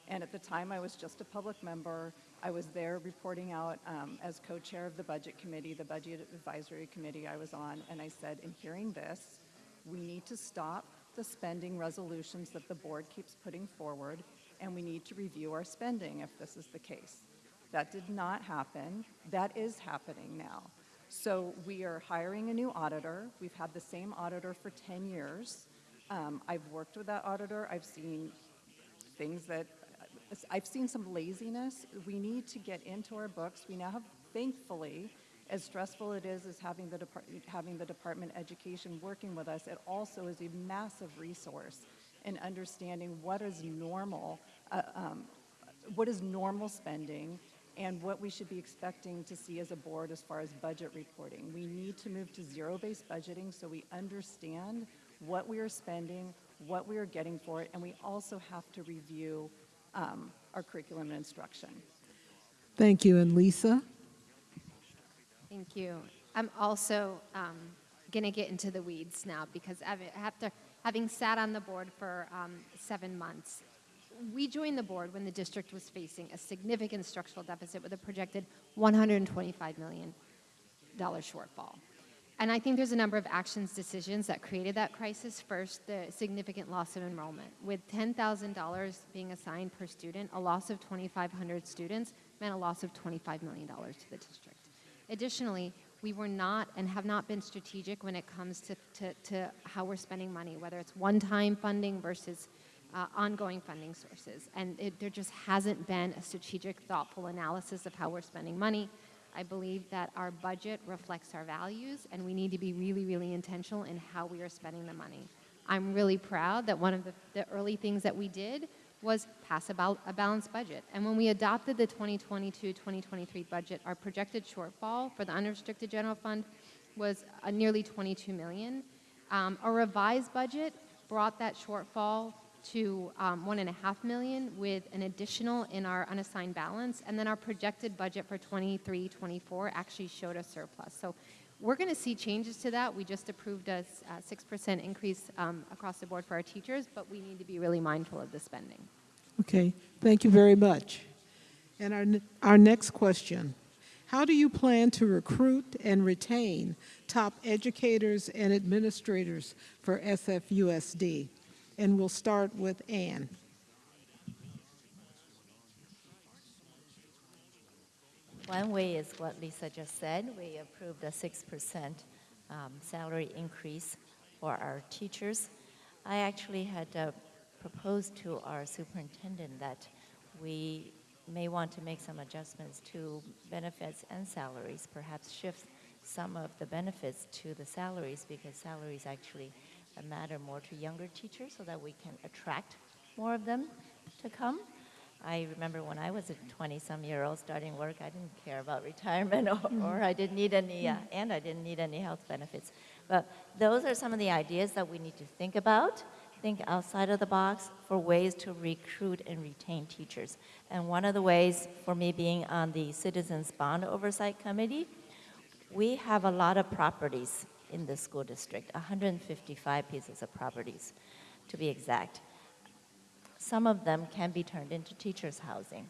And at the time, I was just a public member. I was there reporting out um, as co-chair of the Budget Committee, the Budget Advisory Committee I was on, and I said, in hearing this, we need to stop the spending resolutions that the board keeps putting forward, and we need to review our spending if this is the case. That did not happen. That is happening now. So we are hiring a new auditor. We've had the same auditor for 10 years. Um, I've worked with that auditor. I've seen things that I've seen some laziness. We need to get into our books. We now have, thankfully, as stressful it is as having the having the Department of Education working with us, it also is a massive resource in understanding what is normal, uh, um, what is normal spending, and what we should be expecting to see as a board as far as budget reporting. We need to move to zero-based budgeting so we understand what we are spending, what we are getting for it, and we also have to review um, our curriculum and instruction. Thank you. And Lisa? Thank you. I'm also um, going to get into the weeds now because after having sat on the board for um, seven months, we joined the board when the district was facing a significant structural deficit with a projected $125 million shortfall. And I think there's a number of actions decisions that created that crisis. First, the significant loss of enrollment. With $10,000 being assigned per student, a loss of 2,500 students meant a loss of $25 million to the district. Additionally, we were not and have not been strategic when it comes to, to, to how we're spending money, whether it's one-time funding versus uh, ongoing funding sources. And it, there just hasn't been a strategic, thoughtful analysis of how we're spending money. I believe that our budget reflects our values, and we need to be really, really intentional in how we are spending the money. I'm really proud that one of the, the early things that we did was pass a balanced budget. And when we adopted the 2022-2023 budget, our projected shortfall for the unrestricted general fund was uh, nearly 22 million. Um, a revised budget brought that shortfall to um, one and a half million with an additional in our unassigned balance. And then our projected budget for 23, 24 actually showed a surplus. So we're going to see changes to that. We just approved a 6% increase um, across the board for our teachers, but we need to be really mindful of the spending. Okay, thank you very much. And our, our next question, how do you plan to recruit and retain top educators and administrators for SFUSD? And we'll start with Ann. One way is what Lisa just said. We approved a 6% um, salary increase for our teachers. I actually had uh, proposed to our superintendent that we may want to make some adjustments to benefits and salaries, perhaps shift some of the benefits to the salaries because salaries actually matter more to younger teachers so that we can attract more of them to come. I remember when I was a 20-some year old starting work, I didn't care about retirement or, or I didn't need any, uh, and I didn't need any health benefits. But those are some of the ideas that we need to think about, think outside of the box for ways to recruit and retain teachers. And one of the ways, for me being on the Citizens Bond Oversight Committee, we have a lot of properties in the school district, 155 pieces of properties to be exact. Some of them can be turned into teachers' housing.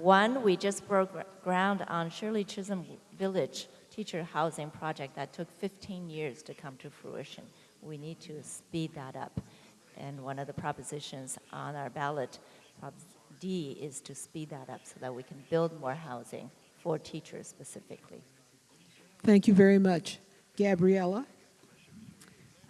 One, we just broke ground on Shirley Chisholm Village teacher housing project that took 15 years to come to fruition. We need to speed that up. And one of the propositions on our ballot, Prop D, is to speed that up so that we can build more housing for teachers specifically. Thank you very much. Gabriela?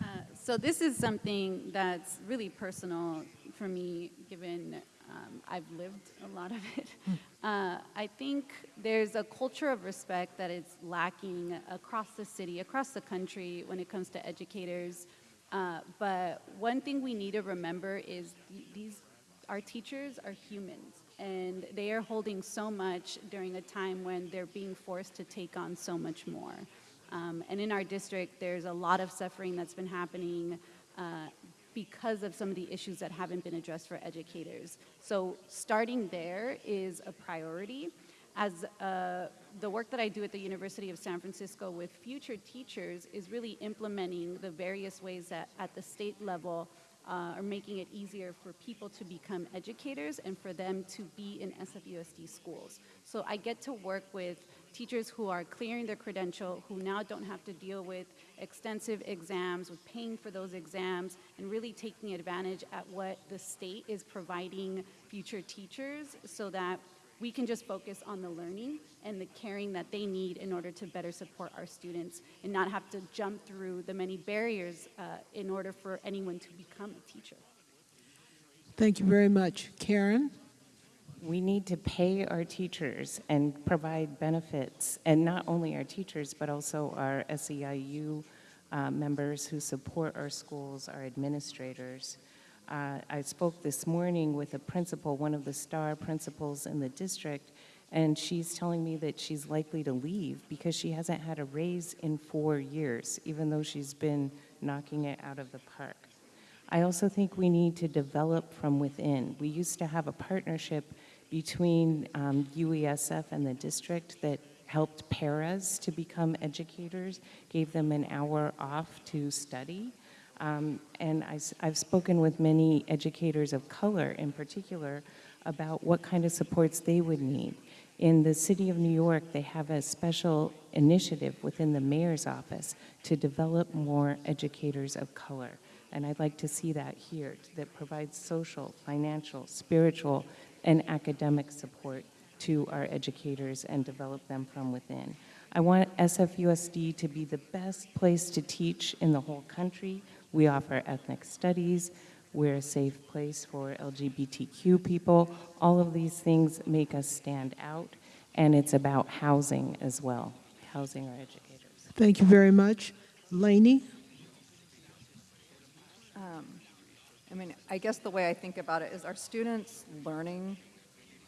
Uh, So this is something that's really personal for me, given um, I've lived a lot of it. Uh, I think there's a culture of respect that is lacking across the city, across the country, when it comes to educators. Uh, but one thing we need to remember is th- these, our teachers are humans, and they are holding so much during a time when they're being forced to take on so much more. Um, and in our district, there's a lot of suffering that's been happening uh, because of some of the issues that haven't been addressed for educators. So starting there is a priority. As uh, the work that I do at the University of San Francisco with future teachers is really implementing the various ways that at the state level uh, are making it easier for people to become educators and for them to be in SFUSD schools. So I get to work with teachers who are clearing their credential, who now don't have to deal with extensive exams, with paying for those exams, and really taking advantage at what the state is providing future teachers so that we can just focus on the learning and the caring that they need in order to better support our students and not have to jump through the many barriers uh, in order for anyone to become a teacher. Thank you very much. Karen? We need to pay our teachers and provide benefits, and not only our teachers, but also our SEIU uh, members who support our schools, our administrators. Uh, I spoke this morning with a principal, one of the star principals in the district, and she's telling me that she's likely to leave because she hasn't had a raise in four years, even though she's been knocking it out of the park. I also think we need to develop from within. We used to have a partnership between um, UESF and the district that helped paras to become educators, gave them an hour off to study. Um, and I, have spoken with many educators of color in particular about what kind of supports they would need. In the city of New York, they have a special initiative within the mayor's office to develop more educators of color. And I'd like to see that here, that provides social, financial, spiritual, and academic support to our educators and develop them from within. I want SFUSD to be the best place to teach in the whole country. We offer ethnic studies. We're a safe place for LGBTQ people. All of these things make us stand out, and it's about housing as well, housing our educators. Thank you very much. Lainey? I um, mean, I guess the way I think about it is our students' learning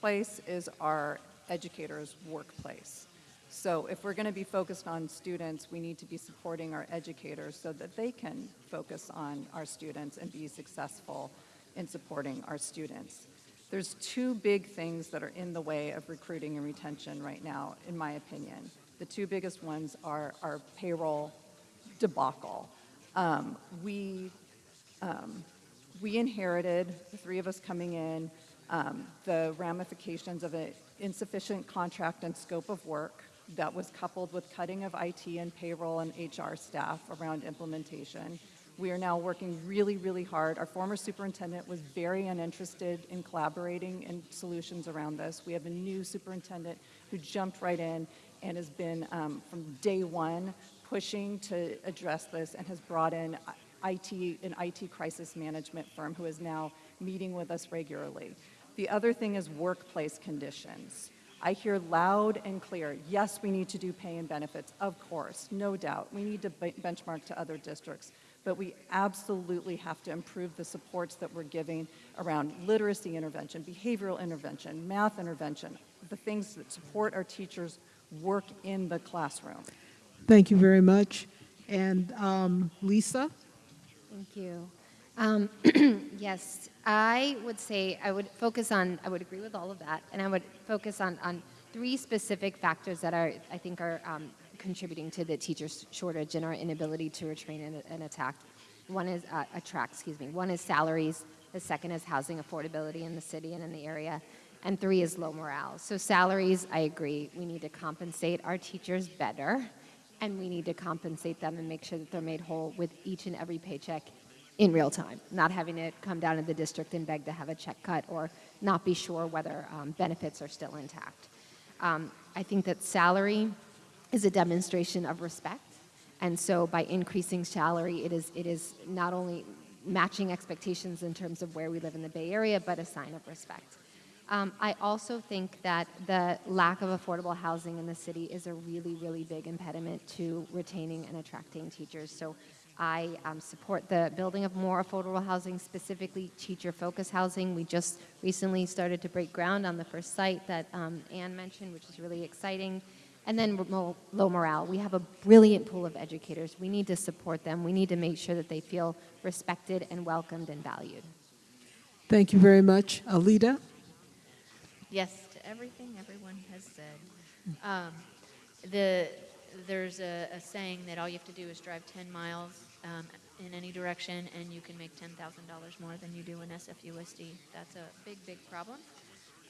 place is our educators' workplace. So if we're going to be focused on students, we need to be supporting our educators so that they can focus on our students and be successful in supporting our students. There's two big things that are in the way of recruiting and retention right now, in my opinion. The two biggest ones are our payroll debacle. Um, we we inherited, the three of us coming in, um, the ramifications of an insufficient contract and scope of work that was coupled with cutting of IT and payroll and HR staff around implementation. We are now working really, really hard. Our former superintendent was very uninterested in collaborating in solutions around this. We have a new superintendent who jumped right in and has been, um, from day one, pushing to address this and has brought in IT, an IT crisis management firm who is now meeting with us regularly. The other thing is workplace conditions. I hear loud and clear, yes, we need to do pay and benefits, of course, no doubt. We need to be- benchmark to other districts, but we absolutely have to improve the supports that we're giving around literacy intervention, behavioral intervention, math intervention, the things that support our teachers' work in the classroom. Thank you very much. And um, Lisa? Thank you. Um, yes, I would say I would focus on, I would agree with all of that, and I would focus on, on three specific factors that are, I think, are um, contributing to the teacher shortage and our inability to retrain and, and attack. One is, uh, attract, excuse me. One is salaries. The second is housing affordability in the city and in the area. And three is low morale. So salaries, I agree. We need to compensate our teachers better, and we need to compensate them and make sure that they're made whole with each and every paycheck in real time, not having to come down to the district and beg to have a check cut or not be sure whether um, benefits are still intact. Um, I think that salary is a demonstration of respect, and so by increasing salary, it is, it is not only matching expectations in terms of where we live in the Bay Area, but a sign of respect. Um, I also think that the lack of affordable housing in the city is a really, really big impediment to retaining and attracting teachers. So I um, support the building of more affordable housing, specifically teacher-focused housing. We just recently started to break ground on the first site that um, Ann mentioned, which is really exciting. And then low morale. We have a brilliant pool of educators. We need to support them. We need to make sure that they feel respected and welcomed and valued. Thank you very much. Alida? Yes to everything everyone has said. Um, the, there's a, a saying that all you have to do is drive 10 miles um, in any direction and you can make $10,000 more than you do in SFUSD. That's a big, big problem.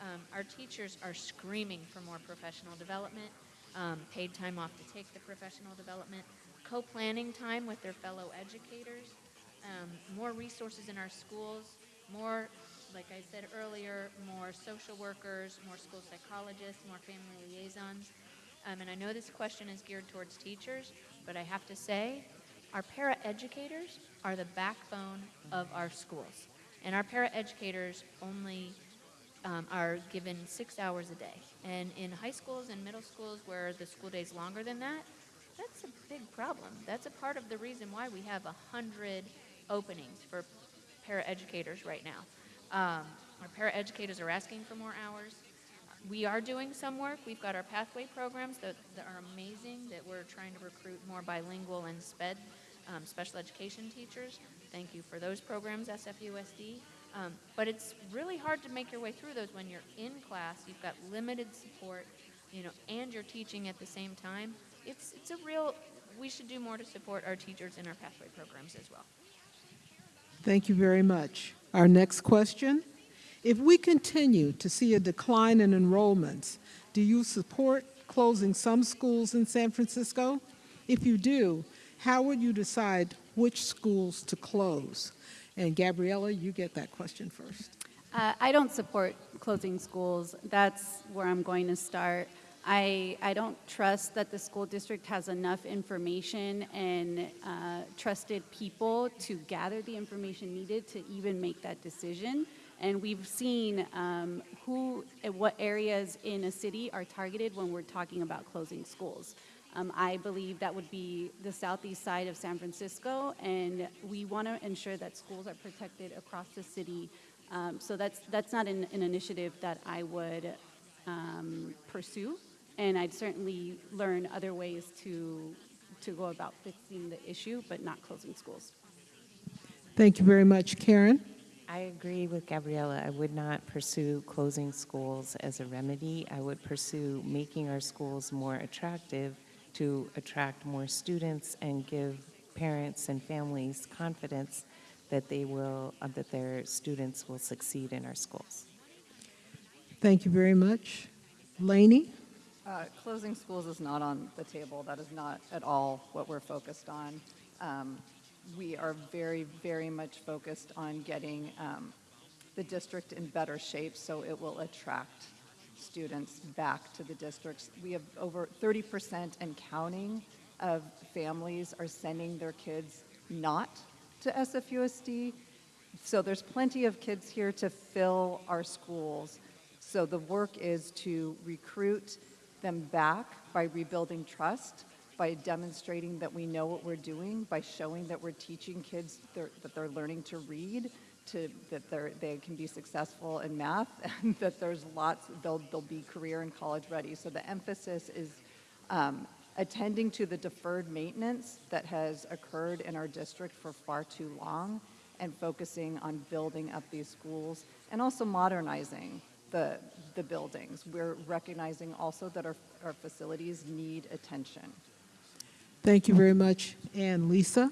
Um, our teachers are screaming for more professional development, um, paid time off to take the professional development, co-planning time with their fellow educators, um, more resources in our schools, more, like I said earlier, more social workers, more school psychologists, more family liaisons. Um, and I know this question is geared towards teachers, but I have to say, our paraeducators are the backbone of our schools. And our paraeducators only um, are given six hours a day. And in high schools and middle schools where the school day is longer than that, that's a big problem. That's a part of the reason why we have 100 openings for paraeducators right now. Um, our paraeducators are asking for more hours. We are doing some work. We've got our pathway programs that, that are amazing, that we're trying to recruit more bilingual and SPED, um, special education teachers. Thank you for those programs, SFUSD. Um, but it's really hard to make your way through those when you're in class, you've got limited support, you know, and you're teaching at the same time. It's, it's a real, we should do more to support our teachers in our pathway programs as well. Thank you very much. Our next question. If we continue to see a decline in enrollments, do you support closing some schools in San Francisco? If you do, how would you decide which schools to close? And Gabriela, you get that question first. Uh, I don't support closing schools. That's where I'm going to start. I, I don't trust that the school district has enough information and uh, trusted people to gather the information needed to even make that decision. And we've seen um, who, what areas in a city are targeted when we're talking about closing schools. Um, I believe that would be the southeast side of San Francisco, and we want to ensure that schools are protected across the city. Um, so that's that's not an, an initiative that I would um, pursue, and I'd certainly learn other ways to to go about fixing the issue, but not closing schools. Thank you very much, Karen. I agree with Gabriela. I would not pursue closing schools as a remedy. I would pursue making our schools more attractive to attract more students and give parents and families confidence that they will, uh, that their students will succeed in our schools. Thank you very much. Lainey? Uh, Closing schools is not on the table. That is not at all what we're focused on. Um, We are very, very much focused on getting um, the district in better shape so it will attract students back to the districts. We have over 30% and counting of families are sending their kids not to SFUSD. So there's plenty of kids here to fill our schools. So the work is to recruit them back by rebuilding trust, by demonstrating that we know what we're doing, by showing that we're teaching kids they're, that they're learning to read, to, that they can be successful in math, and that there's lots, they'll, they'll be career and college ready. So the emphasis is um, attending to the deferred maintenance that has occurred in our district for far too long and focusing on building up these schools and also modernizing the, the buildings. We're recognizing also that our, our facilities need attention. Thank you very much. And Lisa?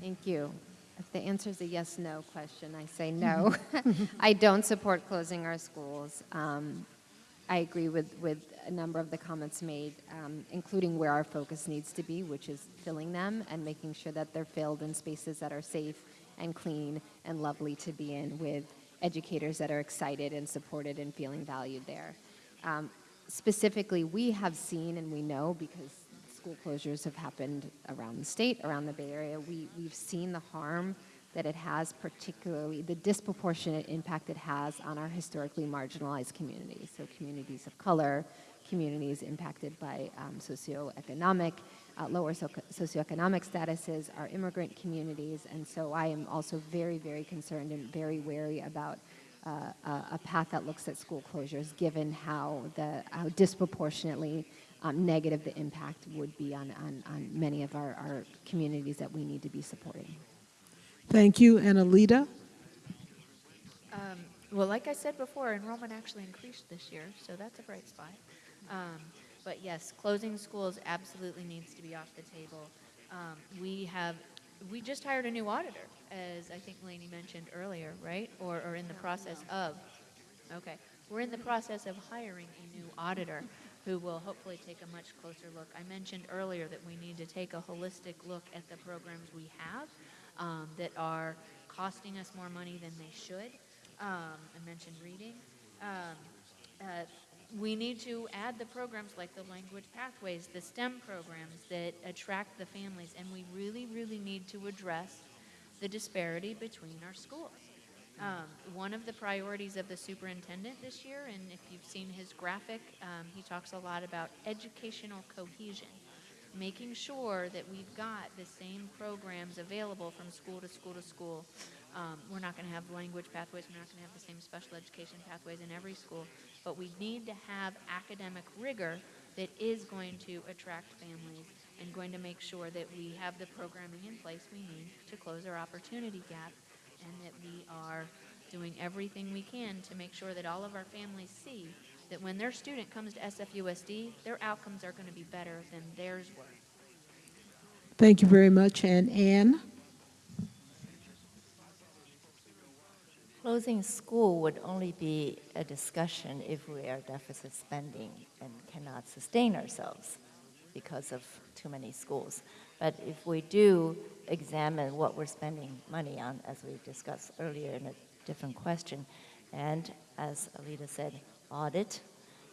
Thank you. If the answer is a yes no question, I say no. I don't support closing our schools. Um, I agree with, with a number of the comments made, um, including where our focus needs to be, which is filling them and making sure that they're filled in spaces that are safe and clean and lovely to be in with educators that are excited and supported and feeling valued there. Um, specifically, we have seen and we know because school closures have happened around the state, around the Bay Area, we, we've seen the harm that it has, particularly the disproportionate impact it has on our historically marginalized communities. So communities of color, communities impacted by um, socioeconomic, uh, lower so- socioeconomic statuses, our immigrant communities. And so I am also very, very concerned and very wary about uh, a, a path that looks at school closures, given how the how disproportionately um, negative the impact would be on, on, on many of our, our communities that we need to be supporting. Thank you. And Alida? Um, well, like I said before, enrollment actually increased this year, so that's a bright spot. Um, but yes, closing schools absolutely needs to be off the table. Um, we have, we just hired a new auditor, as I think Lainey mentioned earlier, right? Or, or in the process of. Okay, we're in the process of hiring a new auditor who will hopefully take a much closer look. I mentioned earlier that we need to take a holistic look at the programs we have um, that are costing us more money than they should. Um, I mentioned reading. Um, uh, we need to add the programs like the language pathways, the STEM programs that attract the families, and we really, really need to address the disparity between our schools. Um, one of the priorities of the superintendent this year, and if you've seen his graphic, um, he talks a lot about educational cohesion, making sure that we've got the same programs available from school to school to school. Um, we're not going to have language pathways, we're not going to have the same special education pathways in every school, but we need to have academic rigor that is going to attract families and going to make sure that we have the programming in place we need to close our opportunity gap and that we are doing everything we can to make sure that all of our families see that when their student comes to SFUSD, their outcomes are going to be better than theirs were. Thank you very much. And Ann? Closing school would only be a discussion if we are deficit spending and cannot sustain ourselves because of too many schools. But if we do examine what we're spending money on, as we discussed earlier in a different question, and as Alida said, audit,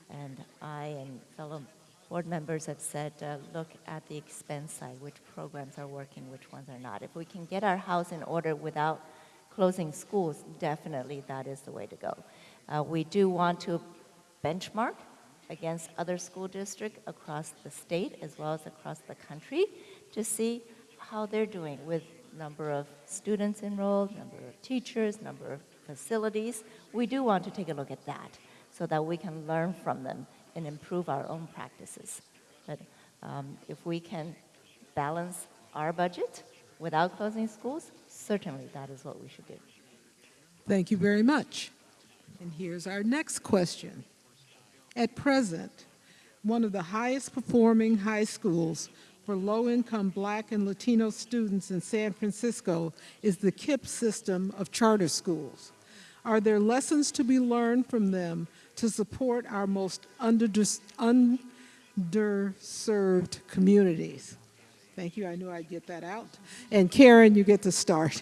and I and fellow board members have said, uh, look at the expense side, which programs are working, which ones are not. If we can get our house in order without closing schools, definitely that is the way to go. Uh, we do want to benchmark against other school districts across the state as well as across the country to see how they're doing with number of students enrolled, number of teachers, number of facilities. We do want to take a look at that so that we can learn from them and improve our own practices. But um, if we can balance our budget without closing schools, certainly that is what we should do. Thank you very much. And here's our next question. At present, one of the highest performing high schools for low-income Black and Latino students in San Francisco is the KIPP system of charter schools. Are there lessons to be learned from them to support our most underserved communities? Thank you, I knew I'd get that out. And Karen, you get to start.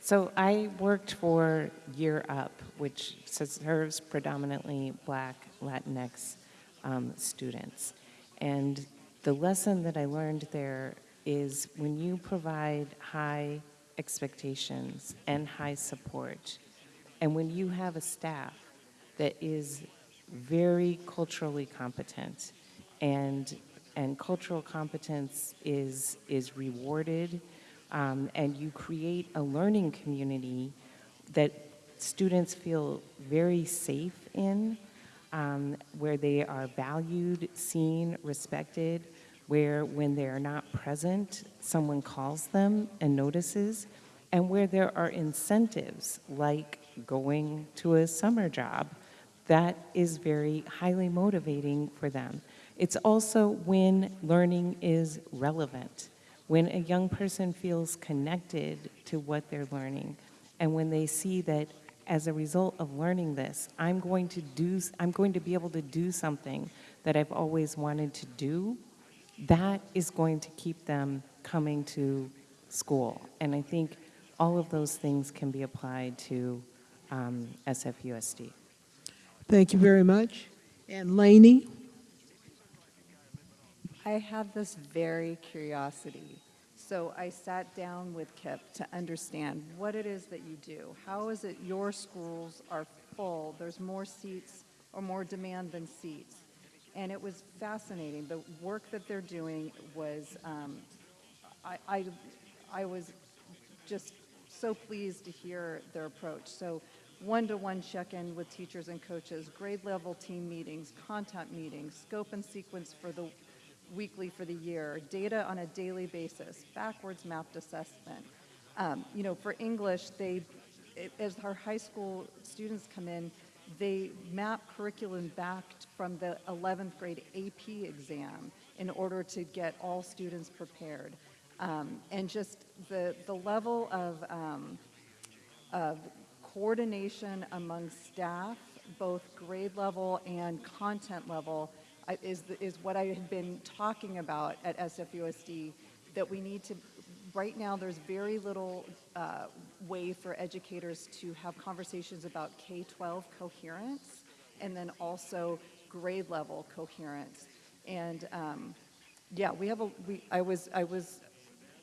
So I worked for Year Up, which serves predominantly Black, Latinx um, students. And the lesson that I learned there is when you provide high expectations and high support, and when you have a staff that is very culturally competent and and cultural competence is is rewarded um, and you create a learning community that students feel very safe in um, where they are valued seen respected where when they are not present someone calls them and notices and where there are incentives like going to a summer job that is very highly motivating for them. It's also when learning is relevant, when a young person feels connected to what they're learning, and when they see that as a result of learning this, I'm going to do, I'm going to be able to do something that I've always wanted to do, that is going to keep them coming to school. And I think all of those things can be applied to um, SFUSD. Thank you very much. And Lainey? I have this very curiosity. So I sat down with KIPP to understand what it is that you do. How is it your schools are full, there's more seats or more demand than seats? And it was fascinating. The work that they're doing was, um, I, I, I was just so pleased to hear their approach. So one-to-one check-in with teachers and coaches, grade level team meetings, content meetings, scope and sequence for the weekly for the year, data on a daily basis, backwards mapped assessment. Um, you know, for English, they, as our high school students come in, they map curriculum back from the 11th grade AP exam in order to get all students prepared. Um, and just the, the level of, um, of coordination among staff, both grade level and content level, is, is what I had been talking about at SFUSD, that we need to, right now, there's very little uh, way for educators to have conversations about K-12 coherence, and then also grade level coherence. And um, yeah, we have a, we, I was, I was,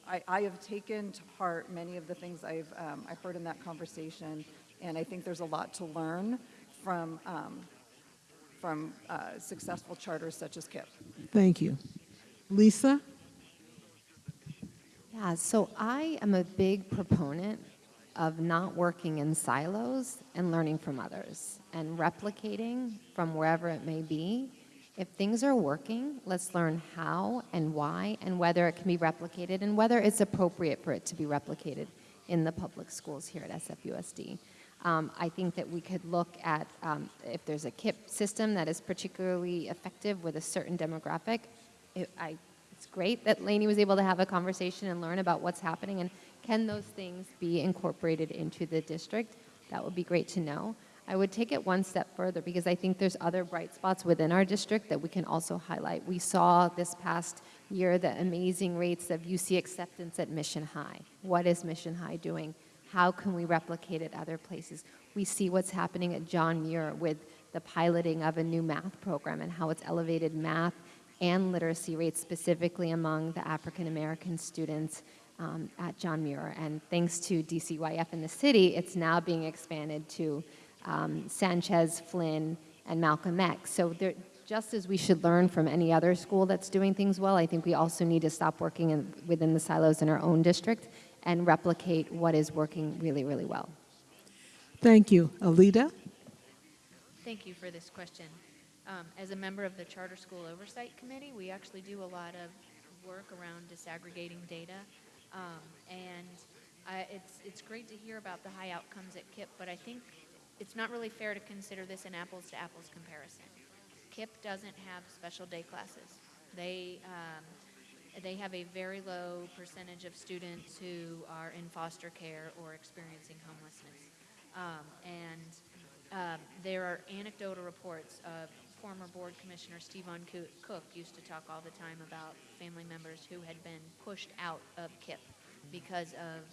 I, I have taken to heart many of the things I've, um, I heard in that conversation, and I think there's a lot to learn from, um, from uh, successful charters such as KIPP. Thank you. Lisa? Yeah, so I am a big proponent of not working in silos and learning from others and replicating from wherever it may be. If things are working, let's learn how and why and whether it can be replicated and whether it's appropriate for it to be replicated in the public schools here at SFUSD. Um, I think that we could look at um, if there's a KIPP system that is particularly effective with a certain demographic. It, I, it's great that Lainey was able to have a conversation and learn about what's happening and can those things be incorporated into the district? That would be great to know. I would take it one step further because I think there's other bright spots within our district that we can also highlight. We saw this past year the amazing rates of UC acceptance at Mission High. What is Mission High doing? How can we replicate it other places? We see what's happening at John Muir with the piloting of a new math program and how it's elevated math and literacy rates specifically among the African American students um, at John Muir. And thanks to DCYF in the city, it's now being expanded to um, Sanchez, Flynn, and Malcolm X. So there, just as we should learn from any other school that's doing things well, I think we also need to stop working in, within the silos in our own district and replicate what is working really, really well. Thank you. Alida? Thank you for this question. Um, as a member of the Charter School Oversight Committee, we actually do a lot of work around disaggregating data. Um, and I, it's, it's great to hear about the high outcomes at KIPP, but I think it's not really fair to consider this an apples to apples comparison. KIPP doesn't have special day classes. They, um, they have a very low percentage of students who are in foster care or experiencing homelessness. Um, and um, there are anecdotal reports of former board commissioner Coo- Cook used to talk all the time about family members who had been pushed out of KIPP because of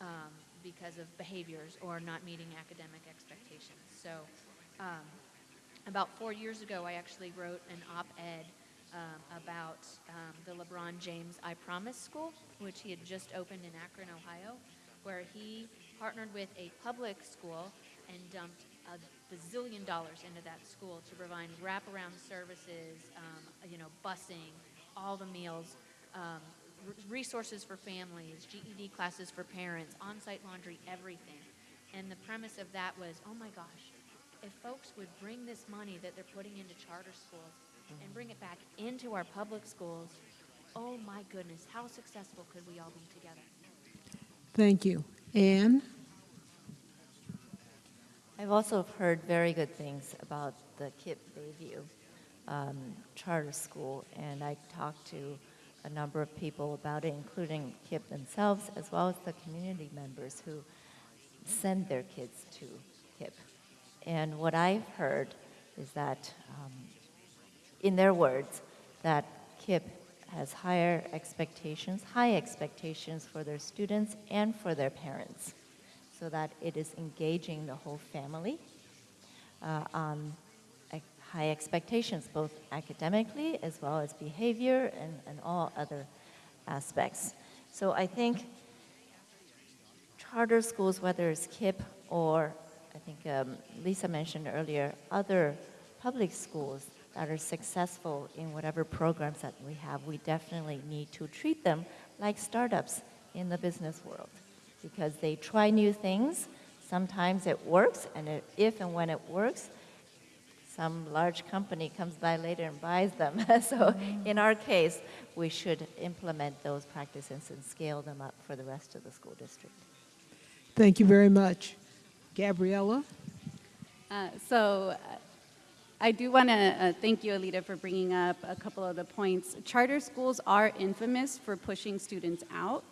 um, because of behaviors or not meeting academic expectations. So, um, about four years ago, I actually wrote an op-ed um, about um, the LeBron James I Promise School, which he had just opened in Akron, Ohio, where he partnered with a public school and dumped a bazillion dollars into that school to provide wraparound services, um, you know, busing, all the meals, um, resources for families, GED classes for parents, on-site laundry, everything. And the premise of that was, oh my gosh, if folks would bring this money that they're putting into charter schools and bring it back into our public schools, oh my goodness, how successful could we all be together? Thank you. Ann? I've also heard very good things about the KIPP Bayview um, charter school, and I talked to a number of people about it, including KIPP themselves, as well as the community members who send their kids to KIPP. And what I've heard is that, um, in their words, that KIPP has higher expectations, high expectations for their students and for their parents so that it is engaging the whole family uh, on high expectations, both academically as well as behavior and, and all other aspects. So I think charter schools, whether it's KIPP or I think um, Lisa mentioned earlier, other public schools that are successful in whatever programs that we have, we definitely need to treat them like startups in the business world because they try new things. Sometimes it works, and it, if and when it works, some large company comes by later and buys them. so in our case, we should implement those practices and scale them up for the rest of the school district. Thank you very much. Gabriela? Uh, So uh, I do want to uh, thank you, Alida, for bringing up a couple of the points. Charter schools are infamous for pushing students out.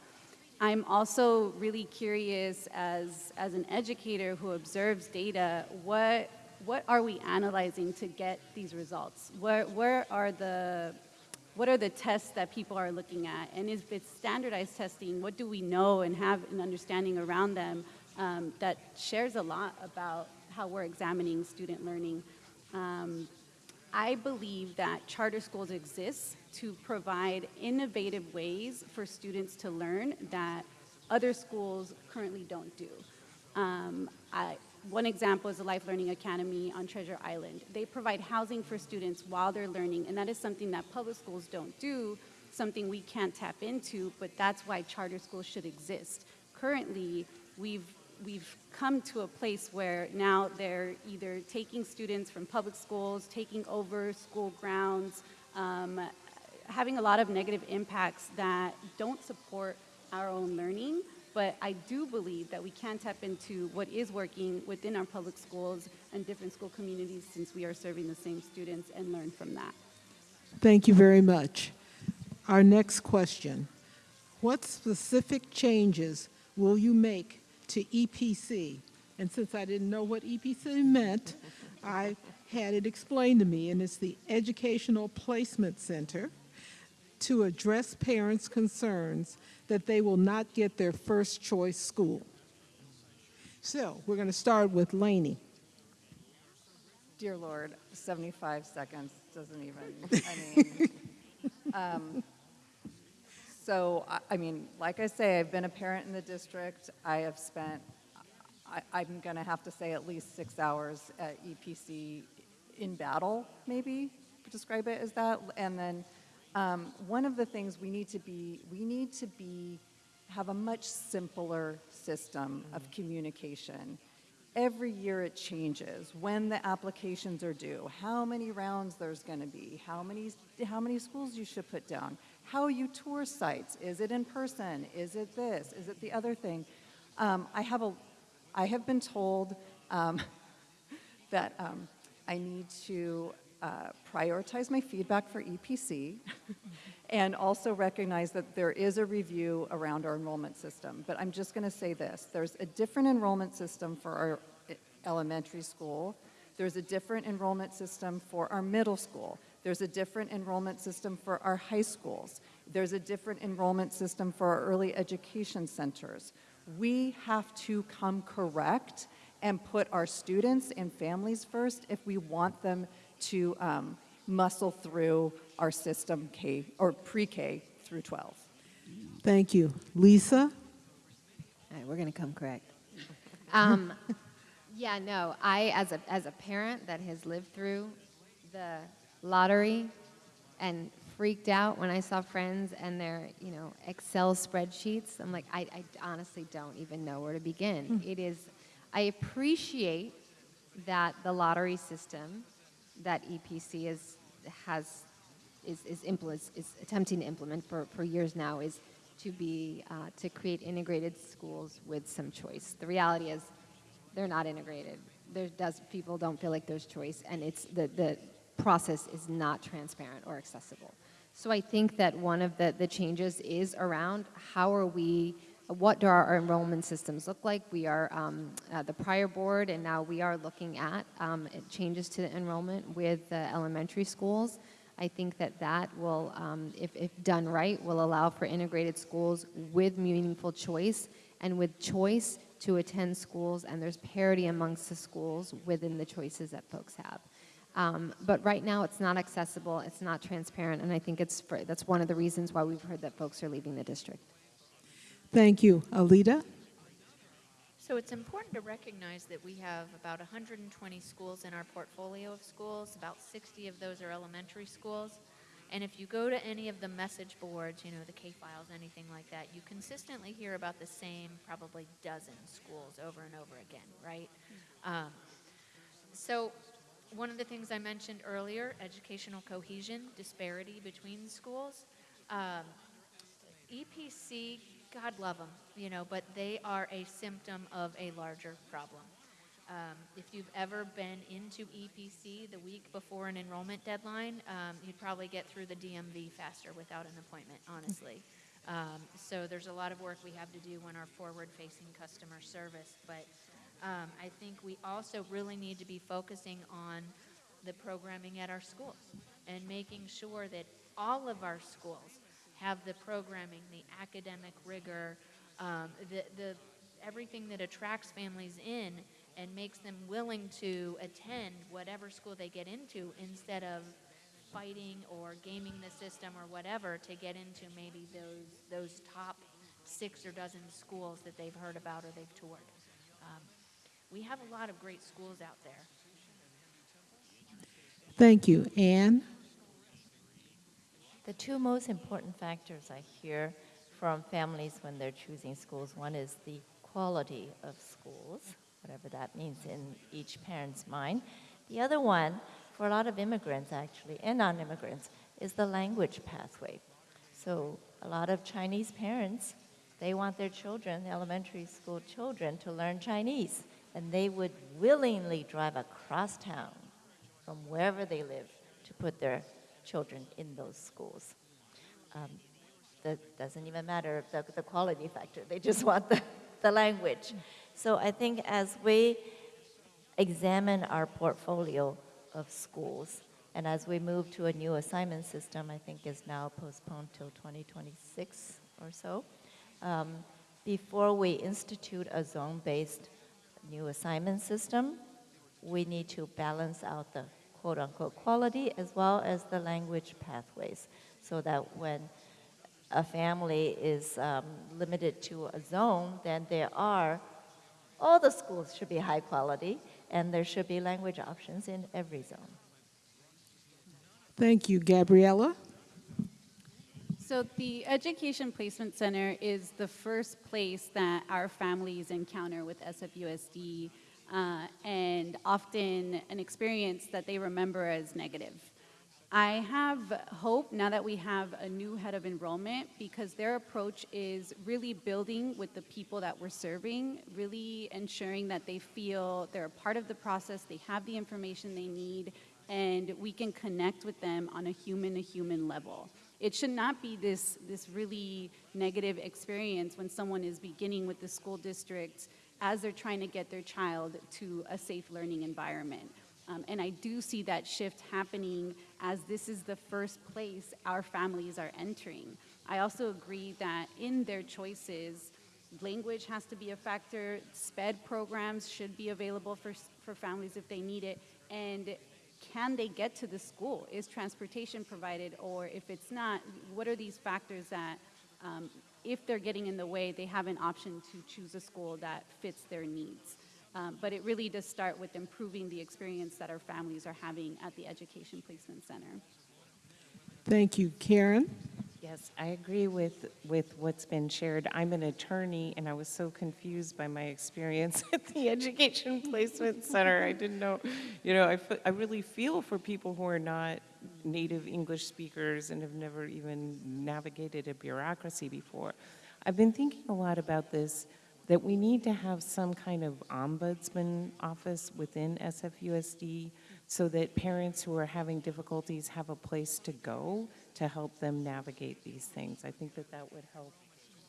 I'm also really curious as, as an educator who observes data, what, what are we analyzing to get these results? Where, where are the, what are the tests that people are looking at? And if it's standardized testing, what do we know and have an understanding around them um, that shares a lot about how we're examining student learning? Um, I believe that charter schools exist to provide innovative ways for students to learn that other schools currently don't do. Um, I, one example is the Life Learning Academy on Treasure Island. They provide housing for students while they're learning, and that is something that public schools don't do, something we can't tap into, but that's why charter schools should exist. Currently, we've we've come to a place where now they're either taking students from public schools, taking over school grounds, um, having a lot of negative impacts that don't support our own learning. But I do believe that we can tap into what is working within our public schools and different school communities since we are serving the same students and learn from that. Thank you very much. Our next question. What specific changes will you make to EPC? And since I didn't know what EPC meant, I had it explained to me, and it's the Educational Placement Center to address parents' concerns that they will not get their first choice school. So we're going to start with Lainey. Dear Lord, 75 seconds doesn't even, I mean, um, so, I, I mean, like I say, I've been a parent in the district. I have spent, I, I'm going to have to say at least six hours at EPC in battle, maybe, describe it as that. And then um, one of the things we need to be, we need to be, have a much simpler system of communication. Every year it changes, when the applications are due, how many rounds there's going to be, how many, how many schools you should put down, how you tour sites, is it in person, is it this, is it the other thing. Um, I have a, I have been told um, that um, I need to uh, prioritize my feedback for EPC and also recognize that there is a review around our enrollment system. But I'm just going to say this, there's a different enrollment system for our e- elementary school. There's a different enrollment system for our middle school. There's a different enrollment system for our high schools. There's a different enrollment system for our early education centers. We have to come correct and put our students and families first if we want them to um, muscle through our system K or pre-K through 12. Thank you. Lisa? All right, we're going to come correct. Um, yeah, no, I, as a, as a parent that has lived through the lottery and freaked out when I saw friends and their, you know, Excel spreadsheets, I'm like, I, I honestly don't even know where to begin. It is, I appreciate that the lottery system that EPC is, has is, is, impl- is attempting to implement for, for years now is to be uh, to create integrated schools with some choice. The reality is they're not integrated. There does people don't feel like there's choice, and it's the the process is not transparent or accessible. So I think that one of the, the changes is around how are we, what do our enrollment systems look like? We are um, uh, the prior board, and now we are looking at um, changes to the enrollment with the elementary schools. I think that that will, um, if, if done right, will allow for integrated schools with meaningful choice and with choice to attend schools, and there's parity amongst the schools within the choices that folks have. Um, but right now, it's not accessible, it's not transparent, and I think it's for, that's one of the reasons why we've heard that folks are leaving the district. Thank you. Alida? So it's important to recognize that we have about 120 schools in our portfolio of schools. About 60 of those are elementary schools. And if you go to any of the message boards, you know, the K files, anything like that, you consistently hear about the same probably dozen schools over and over again, right? Um, so one of the things I mentioned earlier, educational cohesion, disparity between schools. Um, EPC, God love them, you know, but they are a symptom of a larger problem. Um, if you've ever been into EPC the week before an enrollment deadline, um, you'd probably get through the DMV faster without an appointment, honestly. Um, so there's a lot of work we have to do in our forward-facing customer service, but um, I think we also really need to be focusing on the programming at our schools and making sure that all of our schools have the programming, the academic rigor, um, the, the everything that attracts families in and makes them willing to attend whatever school they get into instead of fighting or gaming the system or whatever to get into maybe those those top six or dozen schools that they've heard about or they've toured. We have a lot of great schools out there. Thank you. Ann? The two most important factors I hear from families when they're choosing schools one is the quality of schools, whatever that means in each parent's mind. The other one, for a lot of immigrants actually, and non immigrants, is the language pathway. So a lot of Chinese parents, they want their children, elementary school children, to learn Chinese. And they would willingly drive across town from wherever they live to put their children in those schools. Um, that doesn't even matter the, the quality factor, they just want the, the language. So I think as we examine our portfolio of schools, and as we move to a new assignment system, I think is now postponed till 2026 or so, um, before we institute a zone-based new assignment system, we need to balance out the quote unquote quality as well as the language pathways so that when a family is um, limited to a zone, then there are, all the schools should be high quality and there should be language options in every zone. Thank you. Gabriela? So the Education Placement Center is the first place that our families encounter with SFUSD uh, and often an experience that they remember as negative. I have hope now that we have a new head of enrollment because their approach is really building with the people that we're serving, really ensuring that they feel they're a part of the process, they have the information they need, and we can connect with them on a human to human level. It should not be this, this really negative experience when someone is beginning with the school district as they're trying to get their child to a safe learning environment. Um, and I do see that shift happening as this is the first place our families are entering. I also agree that in their choices, language has to be a factor, SPED programs should be available for, for families if they need it, and can they get to the school? Is transportation provided, or if it's not, what are these factors that, um, if they're getting in the way, they have an option to choose a school that fits their needs? Um, but it really does start with improving the experience that our families are having at the Education Placement Center. Thank you. Karen? Yes, I agree with, with what's been shared. I'm an attorney, and I was so confused by my experience at the Education Placement Center. I didn't know, you know, I, I really feel for people who are not native English speakers and have never even navigated a bureaucracy before. I've been thinking a lot about this, that we need to have some kind of ombudsman office within SFUSD so that parents who are having difficulties have a place to go to help them navigate these things. I think that that would help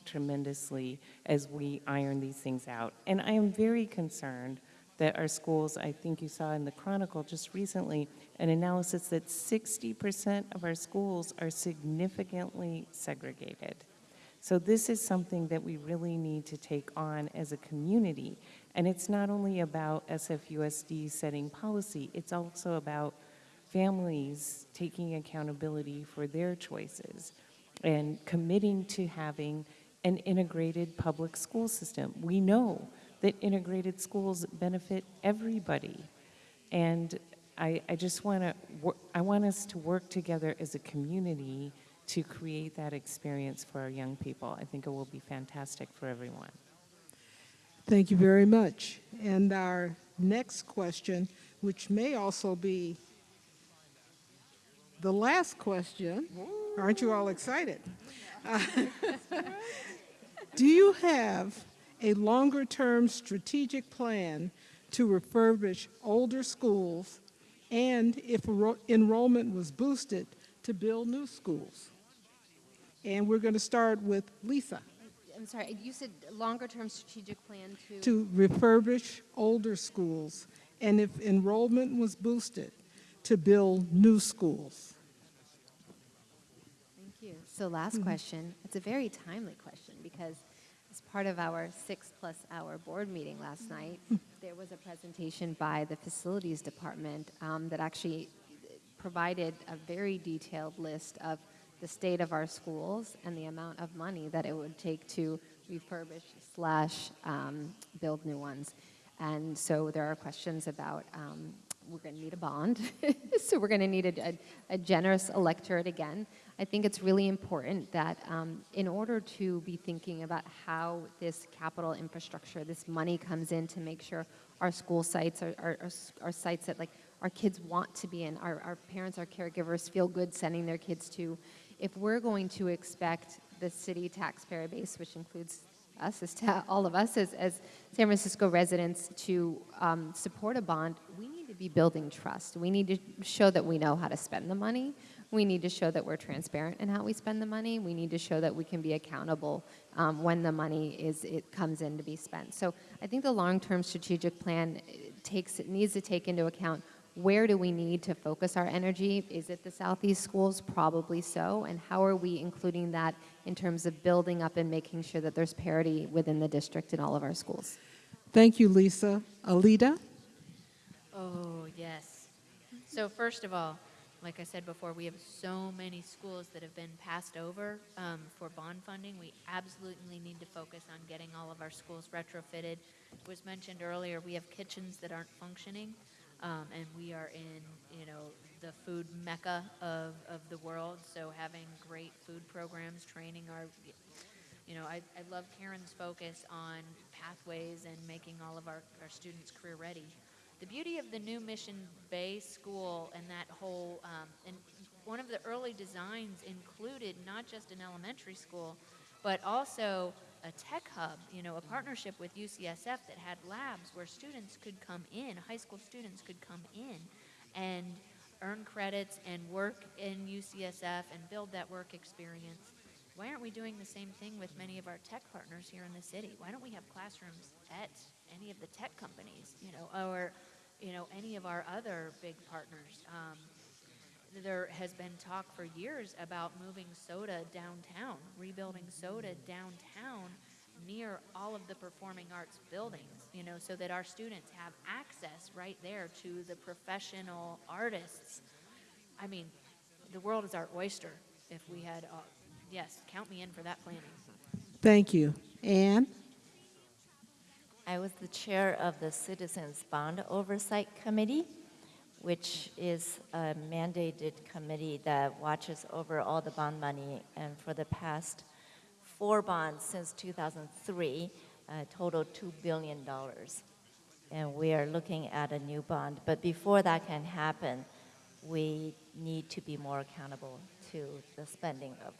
tremendously as we iron these things out. And I am very concerned that our schools, I think you saw in the Chronicle just recently, an analysis that 60% of our schools are significantly segregated. So this is something that we really need to take on as a community. And it's not only about SFUSD setting policy, it's also about families taking accountability for their choices and committing to having an integrated public school system. We know that integrated schools benefit everybody. And I, I just want to, I want us to work together as a community to create that experience for our young people. I think it will be fantastic for everyone. Thank you very much. And our next question, which may also be the last question, aren't you all excited? Uh, do you have a longer term strategic plan to refurbish older schools and, if enrollment was boosted, to build new schools? And we're going to start with Lisa. I'm sorry, you said longer-term strategic plan to? to refurbish older schools, and if enrollment was boosted, to build new schools. Thank you. So last question, it's a very timely question because as part of our six-plus hour board meeting last night, there was a presentation by the Facilities Department um, that actually provided a very detailed list of the state of our schools and the amount of money that it would take to refurbish slash um, build new ones. And so there are questions about um, we're going to need a bond, so we're going to need a, a, a, generous electorate again. I think it's really important that um, in order to be thinking about how this capital infrastructure, this money comes in to make sure our school sites are, are, are, are sites that like our kids want to be in, our, our parents, our caregivers feel good sending their kids to, if we're going to expect the city taxpayer base, which includes us as all of us as, as San Francisco residents, to um, support a bond, we need be building trust. We need to show that we know how to spend the money. We need to show that we're transparent in how we spend the money. We need to show that we can be accountable um, when the money is it comes in to be spent. So I think the long-term strategic plan takes it needs to take into account where do we need to focus our energy? Is it the Southeast schools? Probably so. And how are we including that in terms of building up and making sure that there's parity within the district in all of our schools? Thank you, Lisa. Alida? Oh, yes. So first of all, like I said before, we have so many schools that have been passed over um, for bond funding. We absolutely need to focus on getting all of our schools retrofitted. It was mentioned earlier, we have kitchens that aren't functioning. Um, and we are in, you know, the food mecca of, of the world. So having great food programs, training our, you know, I, I love Karen's focus on pathways and making all of our, our students career ready. The beauty of the new Mission Bay School and that whole, um, and one of the early designs included not just an elementary school, but also a tech hub, you know, a partnership with UCSF that had labs where students could come in, high school students could come in and earn credits and work in UCSF and build that work experience. Why aren't we doing the same thing with many of our tech partners here in the city? Why don't we have classrooms at any of the tech companies, you know, or, you know, any of our other big partners? Um, there has been talk for years about moving SOTA downtown, rebuilding SOTA downtown near all of the performing arts buildings, you know, so that our students have access right there to the professional artists. I mean, the world is our oyster if we had, uh, yes, count me in for that planning. Thank you. Ann? I was the chair of the Citizens Bond Oversight Committee, which is a mandated committee that watches over all the bond money. And for the past four bonds since 2003, uh, total $2 billion. And we are looking at a new bond. But before that can happen, we need to be more accountable to the spending of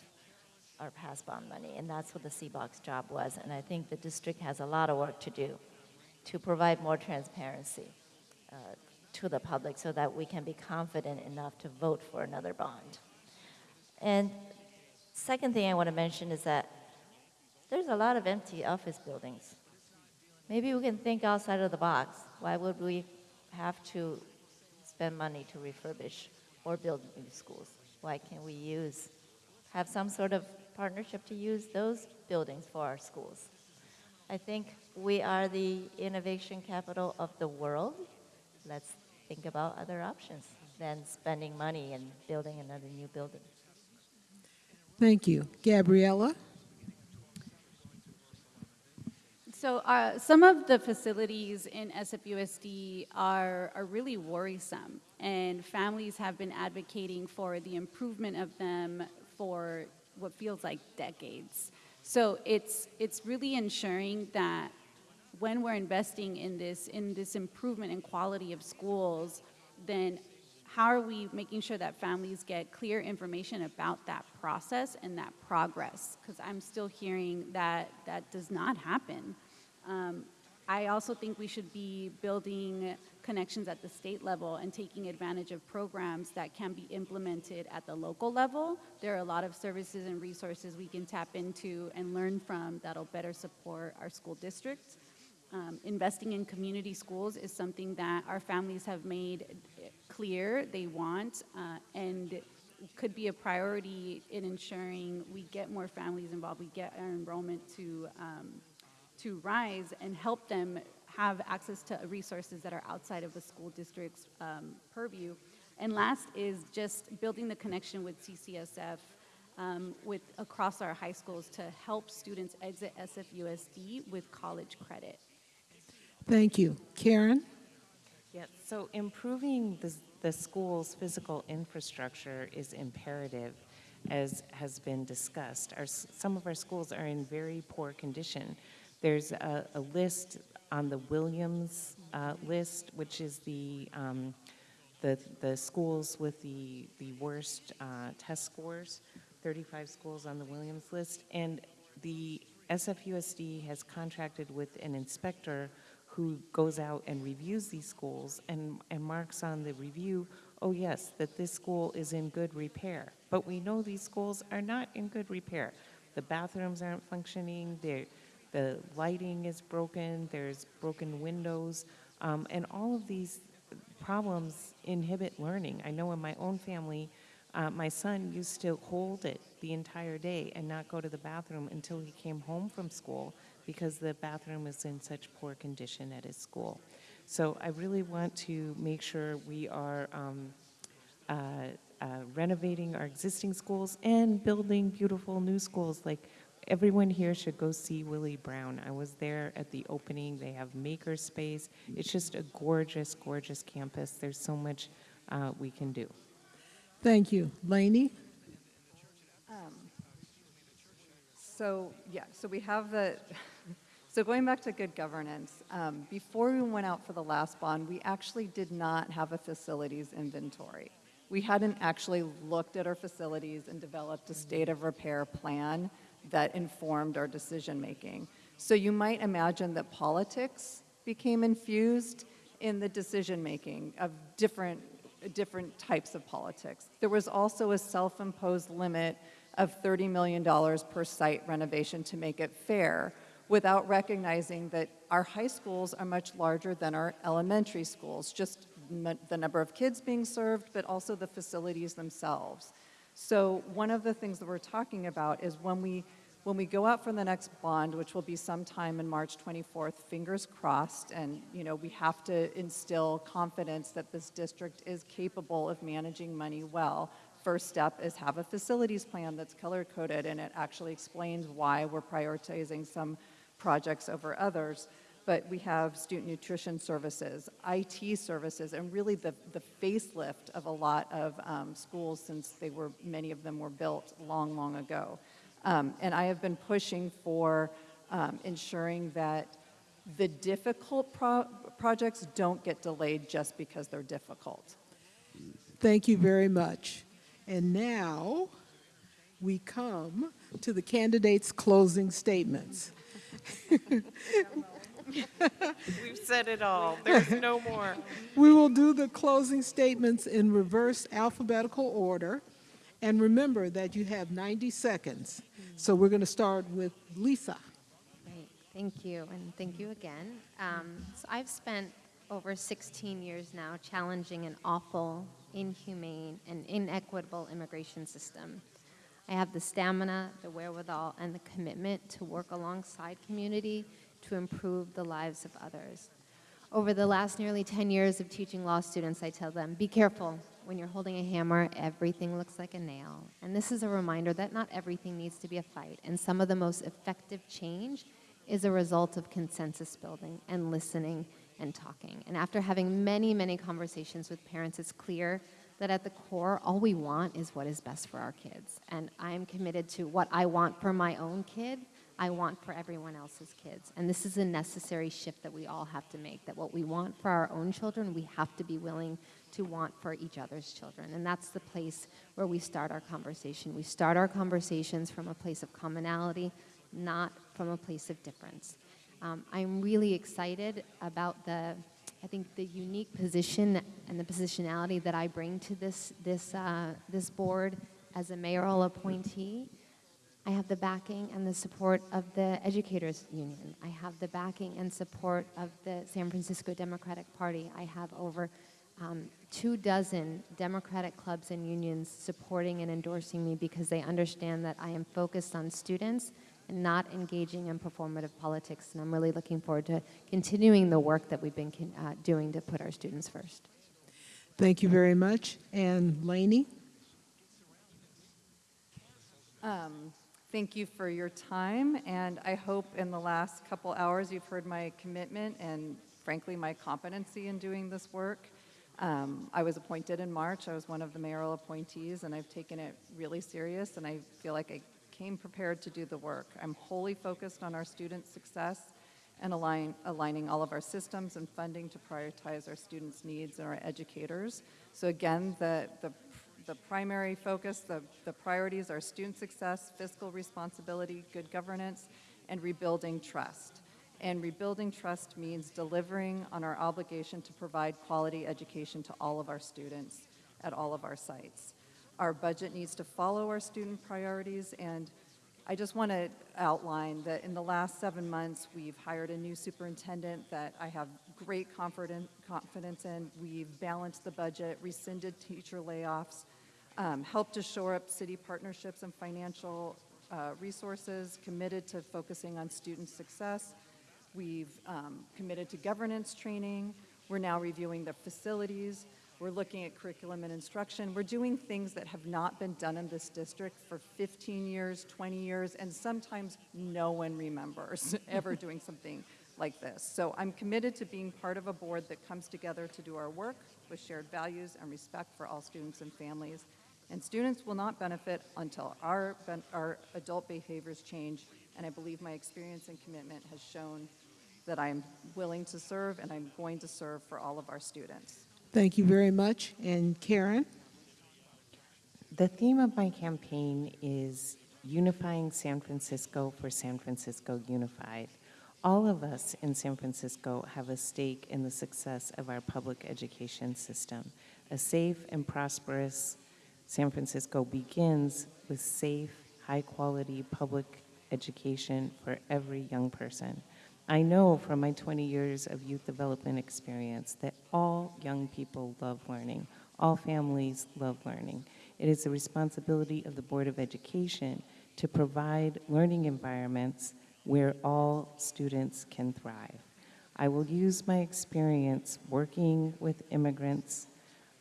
our past bond money, and that's what the CBOC job was. And I think the district has a lot of work to do to provide more transparency uh, to the public so that we can be confident enough to vote for another bond. And second thing I want to mention is that there's a lot of empty office buildings. Maybe we can think outside of the box. Why would we have to spend money to refurbish or build new schools? Why can't we use, have some sort of partnership to use those buildings for our schools? I think we are the innovation capital of the world. Let's think about other options than spending money and building another new building. Thank you. Gabriela? So uh, some of the facilities in SFUSD are, are really worrisome, and families have been advocating for the improvement of them for what feels like decades. So it's, it's really ensuring that when we're investing in this, in this improvement in quality of schools, then how are we making sure that families get clear information about that process and that progress? Because I'm still hearing that that does not happen. Um, I also think we should be building connections at the state level and taking advantage of programs that can be implemented at the local level. There are a lot of services and resources we can tap into and learn from that'll better support our school districts. Um, investing in community schools is something that our families have made clear they want uh, and could be a priority in ensuring we get more families involved, we get our enrollment to um, to rise and help them have access to resources that are outside of the school district's um, purview. And last is just building the connection with CCSF um, with across our high schools to help students exit SFUSD with college credit. Thank you. Karen? Yes, so improving the, the school's physical infrastructure is imperative, as has been discussed. Our, some of our schools are in very poor condition. There's a, a list on the Williams uh, list, which is the, um, the, the schools with the, the worst uh, test scores, 35 schools on the Williams list. And the SFUSD has contracted with an inspector who goes out and reviews these schools and, and marks on the review, oh yes, that this school is in good repair. But we know these schools are not in good repair. The bathrooms aren't functioning, they're, the lighting is broken, there's broken windows, um, and all of these problems inhibit learning. I know in my own family, uh, my son used to hold it the entire day and not go to the bathroom until he came home from school because the bathroom is in such poor condition at his school. So I really want to make sure we are um, uh, uh, renovating our existing schools and building beautiful new schools. Like everyone here should go see Willie Brown. I was there at the opening. They have maker space. It's just a gorgeous, gorgeous campus. There's so much uh, we can do. Thank you. Lainey? So, yeah, so we have the, so going back to good governance, um, before we went out for the last bond, we actually did not have a facilities inventory. we hadn't actually looked at our facilities and developed a state of repair plan that informed our decision-making. So you might imagine that politics became infused in the decision-making of different, different types of politics. There was also a self-imposed limit of $30 million per site renovation to make it fair, without recognizing that our high schools are much larger than our elementary schools, just the number of kids being served, but also the facilities themselves. So one of the things that we're talking about is when we, when we go out for the next bond, which will be sometime in March 24th, fingers crossed, and, you know, we have to instill confidence that this district is capable of managing money well. First step is have a facilities plan that's color-coded, and it actually explains why we're prioritizing some projects over others. But we have student nutrition services, IT services, and really the, the facelift of a lot of um, schools since they were, many of them were built long, long ago. Um, and I have been pushing for um, ensuring that the difficult pro- projects don't get delayed just because they're difficult. Thank you very much. And now we come to the candidates' closing statements. We've said it all. There's no more. We will do the closing statements in reverse alphabetical order. And remember that you have 90 seconds. So we're going to start with Lisa. Great, thank you, and thank you again. Um, so I've spent over 16 years now challenging an awful, inhumane, and inequitable immigration system. I have the stamina, the wherewithal, and the commitment to work alongside community to improve the lives of others. Over the last nearly 10 years of teaching law students, I tell them, be careful. When you're holding a hammer, everything looks like a nail. And this is a reminder that not everything needs to be a fight. And some of the most effective change is a result of consensus building and listening and talking. And after having many, many conversations with parents, it's clear that at the core, all we want is what is best for our kids. And I'm committed to what I want for my own kid, I want for everyone else's kids. And this is a necessary shift that we all have to make that what we want for our own children, we have to be willing to want for each other's children. And that's the place where we start our conversation. We start our conversations from a place of commonality, not from a place of difference. Um, I'm really excited about the, I think, the unique position and the positionality that I bring to this, this, uh, this board as a mayoral appointee. I have the backing and the support of the Educators Union. I have the backing and support of the San Francisco Democratic Party. I have over um, two dozen Democratic clubs and unions supporting and endorsing me because they understand that I am focused on students and not engaging in performative politics. And I'm really looking forward to continuing the work that we've been uh, doing to put our students first. Thank you very much. And Lainey? Um, thank you for your time, and I hope in the last couple hours you've heard my commitment and, frankly, my competency in doing this work. Um, I was appointed in March. I was one of the mayoral appointees, and I've taken it really serious, and I feel like I came prepared to do the work. I'm wholly focused on our students' success and align, aligning all of our systems and funding to prioritize our students' needs and our educators. So again, the, the the primary focus, the, the priorities are student success, fiscal responsibility, good governance, and rebuilding trust. And rebuilding trust means delivering on our obligation to provide quality education to all of our students at all of our sites. Our budget needs to follow our student priorities, and I just want to outline that in the last seven months, we've hired a new superintendent that I have great confidence in. We've balanced the budget, rescinded teacher layoffs, um, helped to shore up city partnerships and financial uh, resources, committed to focusing on student success. We've um, committed to governance training. We're now reviewing the facilities. We're looking at curriculum and instruction. We're doing things that have not been done in this district for 15 years, 20 years, and sometimes no one remembers ever doing something like this. So I'm committed to being part of a board that comes together to do our work with shared values and respect for all students and families. And students will not benefit until our, our adult behaviors change. And I believe my experience and commitment has shown that I'm willing to serve and I'm going to serve for all of our students. Thank you very much. And Karen? The theme of my campaign is unifying San Francisco for San Francisco Unified. All of us in San Francisco have a stake in the success of our public education system. A safe and prosperous San Francisco begins with safe, high-quality public education for every young person. I know from my 20 years of youth development experience that all young people love learning. All families love learning. It is the responsibility of the Board of Education to provide learning environments where all students can thrive. I will use my experience working with immigrants,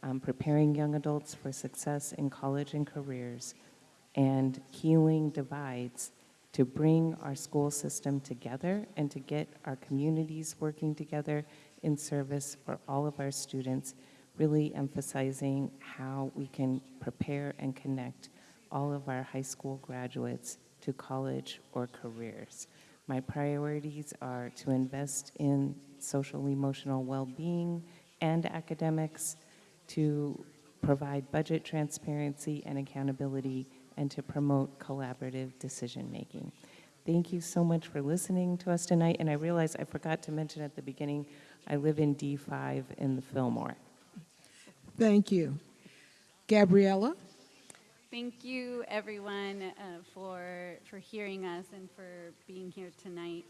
um, preparing young adults for success in college and careers, and healing divides to bring our school system together and to get our communities working together in service for all of our students, really emphasizing how we can prepare and connect all of our high school graduates to college or careers. My priorities are to invest in social emotional well-being and academics, to provide budget transparency and accountability, and to promote collaborative decision-making. Thank you so much for listening to us tonight, and I realize I forgot to mention at the beginning, I live in D5 in the Fillmore. Thank you. Gabriela? Thank you, everyone, uh, for, for hearing us and for being here tonight.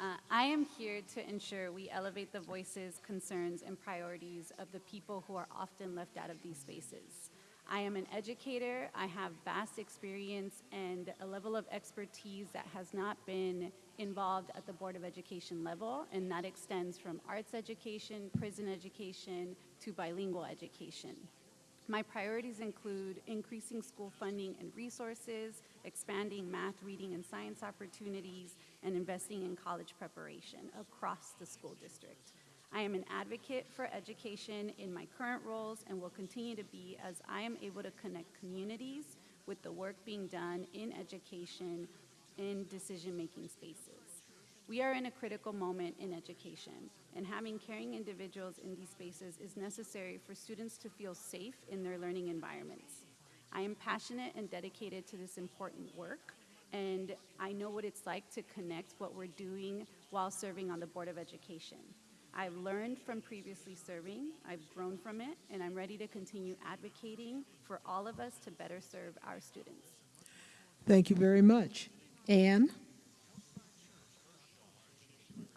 Uh, I am here to ensure we elevate the voices, concerns, and priorities of the people who are often left out of these spaces. I am an educator. I have vast experience and a level of expertise that has not been involved at the Board of Education level, and that extends from arts education, prison education, to bilingual education. My priorities include increasing school funding and resources, expanding math, reading, and science opportunities, and investing in college preparation across the school district. I am an advocate for education in my current roles and will continue to be as I am able to connect communities with the work being done in education in decision-making spaces. We are in a critical moment in education, and having caring individuals in these spaces is necessary for students to feel safe in their learning environments. I am passionate and dedicated to this important work, and I know what it's like to connect what we're doing while serving on the Board of Education. I've learned from previously serving, I've grown from it, and I'm ready to continue advocating for all of us to better serve our students. Thank you very much. Ann?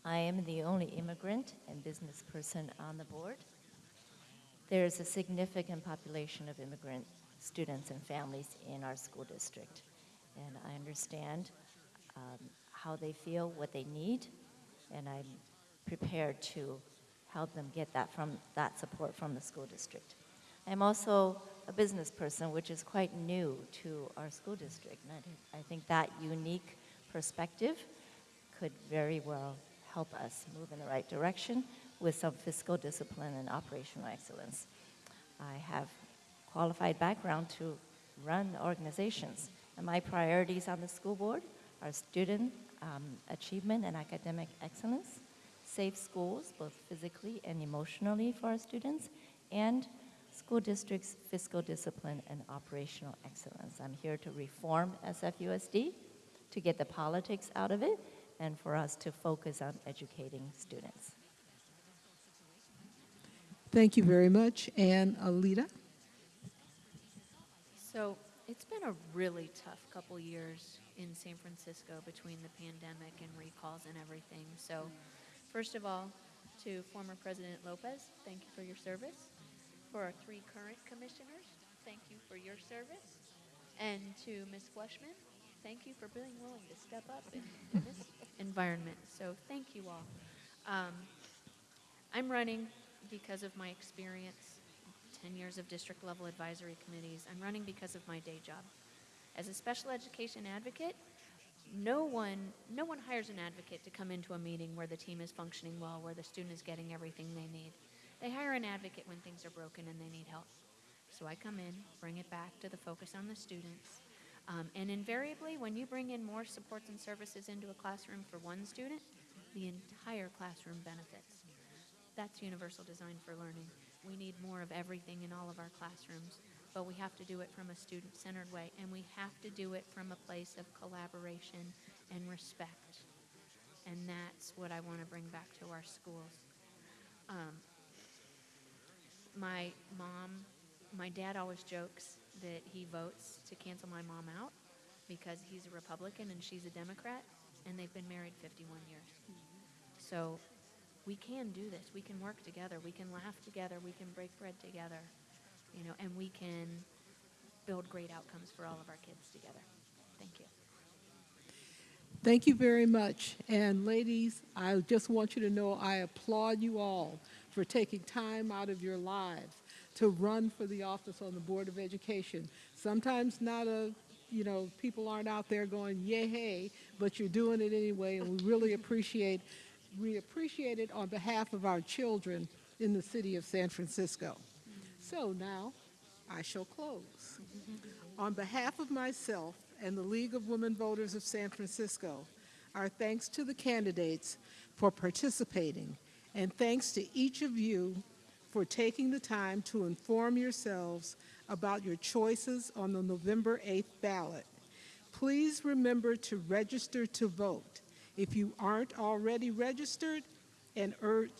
I am the only immigrant and business person on the board. There is a significant population of immigrant students and families in our school district, and I understand um, how they feel, what they need, and I'm prepared to help them get that from that support from the school district. I'm also a business person, which is quite new to our school district, and I think- that unique perspective could very well help us move in the right direction with some fiscal discipline and operational excellence. I have qualified background to run organizations, and my priorities on the school board are student um, achievement and academic excellence, safe schools, both physically and emotionally for our students, and school districts' fiscal discipline and operational excellence. I'm here to reform SFUSD, to get the politics out of it, and for us to focus on educating students. Thank you very much. And Alida? So it's been a really tough couple years in San Francisco between the pandemic and recalls and everything. So, first of all, to former President Lopez, thank you for your service. For our three current commissioners, thank you for your service. And to Ms. Fleshman, thank you for being willing to step up in, in this environment. So, thank you all. Um, I'm running because of my experience 10 years of district level advisory committees. I'm running because of my day job. As a special education advocate, no one, no one hires an advocate to come into a meeting where the team is functioning well, where the student is getting everything they need. They hire an advocate when things are broken and they need help. So I come in, bring it back to the focus on the students. Um, and invariably, when you bring in more supports and services into a classroom for one student, the entire classroom benefits. That's universal design for learning. We need more of everything in all of our classrooms but we have to do it from a student-centered way, and we have to do it from a place of collaboration and respect. And that's what I want to bring back to our schools. Um, my mom, my dad always jokes that he votes to cancel my mom out because he's a Republican and she's a Democrat, and they've been married 51 years. So we can do this. We can work together. We can laugh together. We can break bread together, you know, and we can build great outcomes for all of our kids together. Thank you. Thank you very much. And ladies, I just want you to know I applaud you all for taking time out of your lives to run for the office on the Board of Education. Sometimes not a, you know, people aren't out there going, yay, hey, but you're doing it anyway, and we really appreciate, we appreciate it on behalf of our children in the city of San Francisco. So now, I shall close. On behalf of myself and the League of Women Voters of San Francisco, our thanks to the candidates for participating, and thanks to each of you for taking the time to inform yourselves about your choices on the November 8th ballot. Please remember to register to vote. If you aren't already registered, and urge,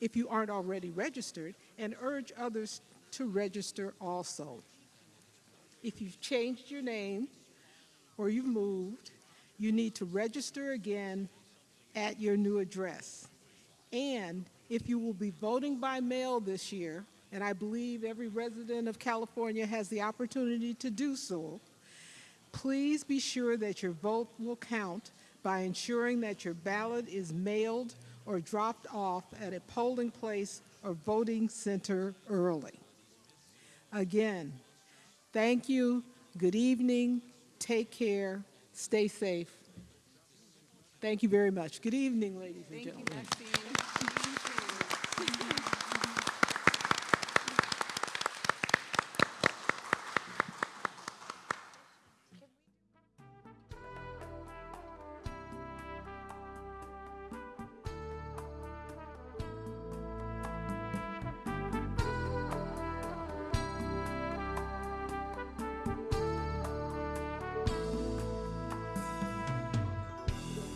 if you aren't already registered, and urge others to register also. If you've changed your name or you've moved, you need to register again at your new address. And if you will be voting by mail this year, and I believe every resident of California has the opportunity to do so, please be sure that your vote will count by ensuring that your ballot is mailed or dropped off at a polling place or voting center early. Again, thank you, good evening, take care, stay safe. Thank you very much. Good evening, ladies and Thank you, gentlemen. Maxine.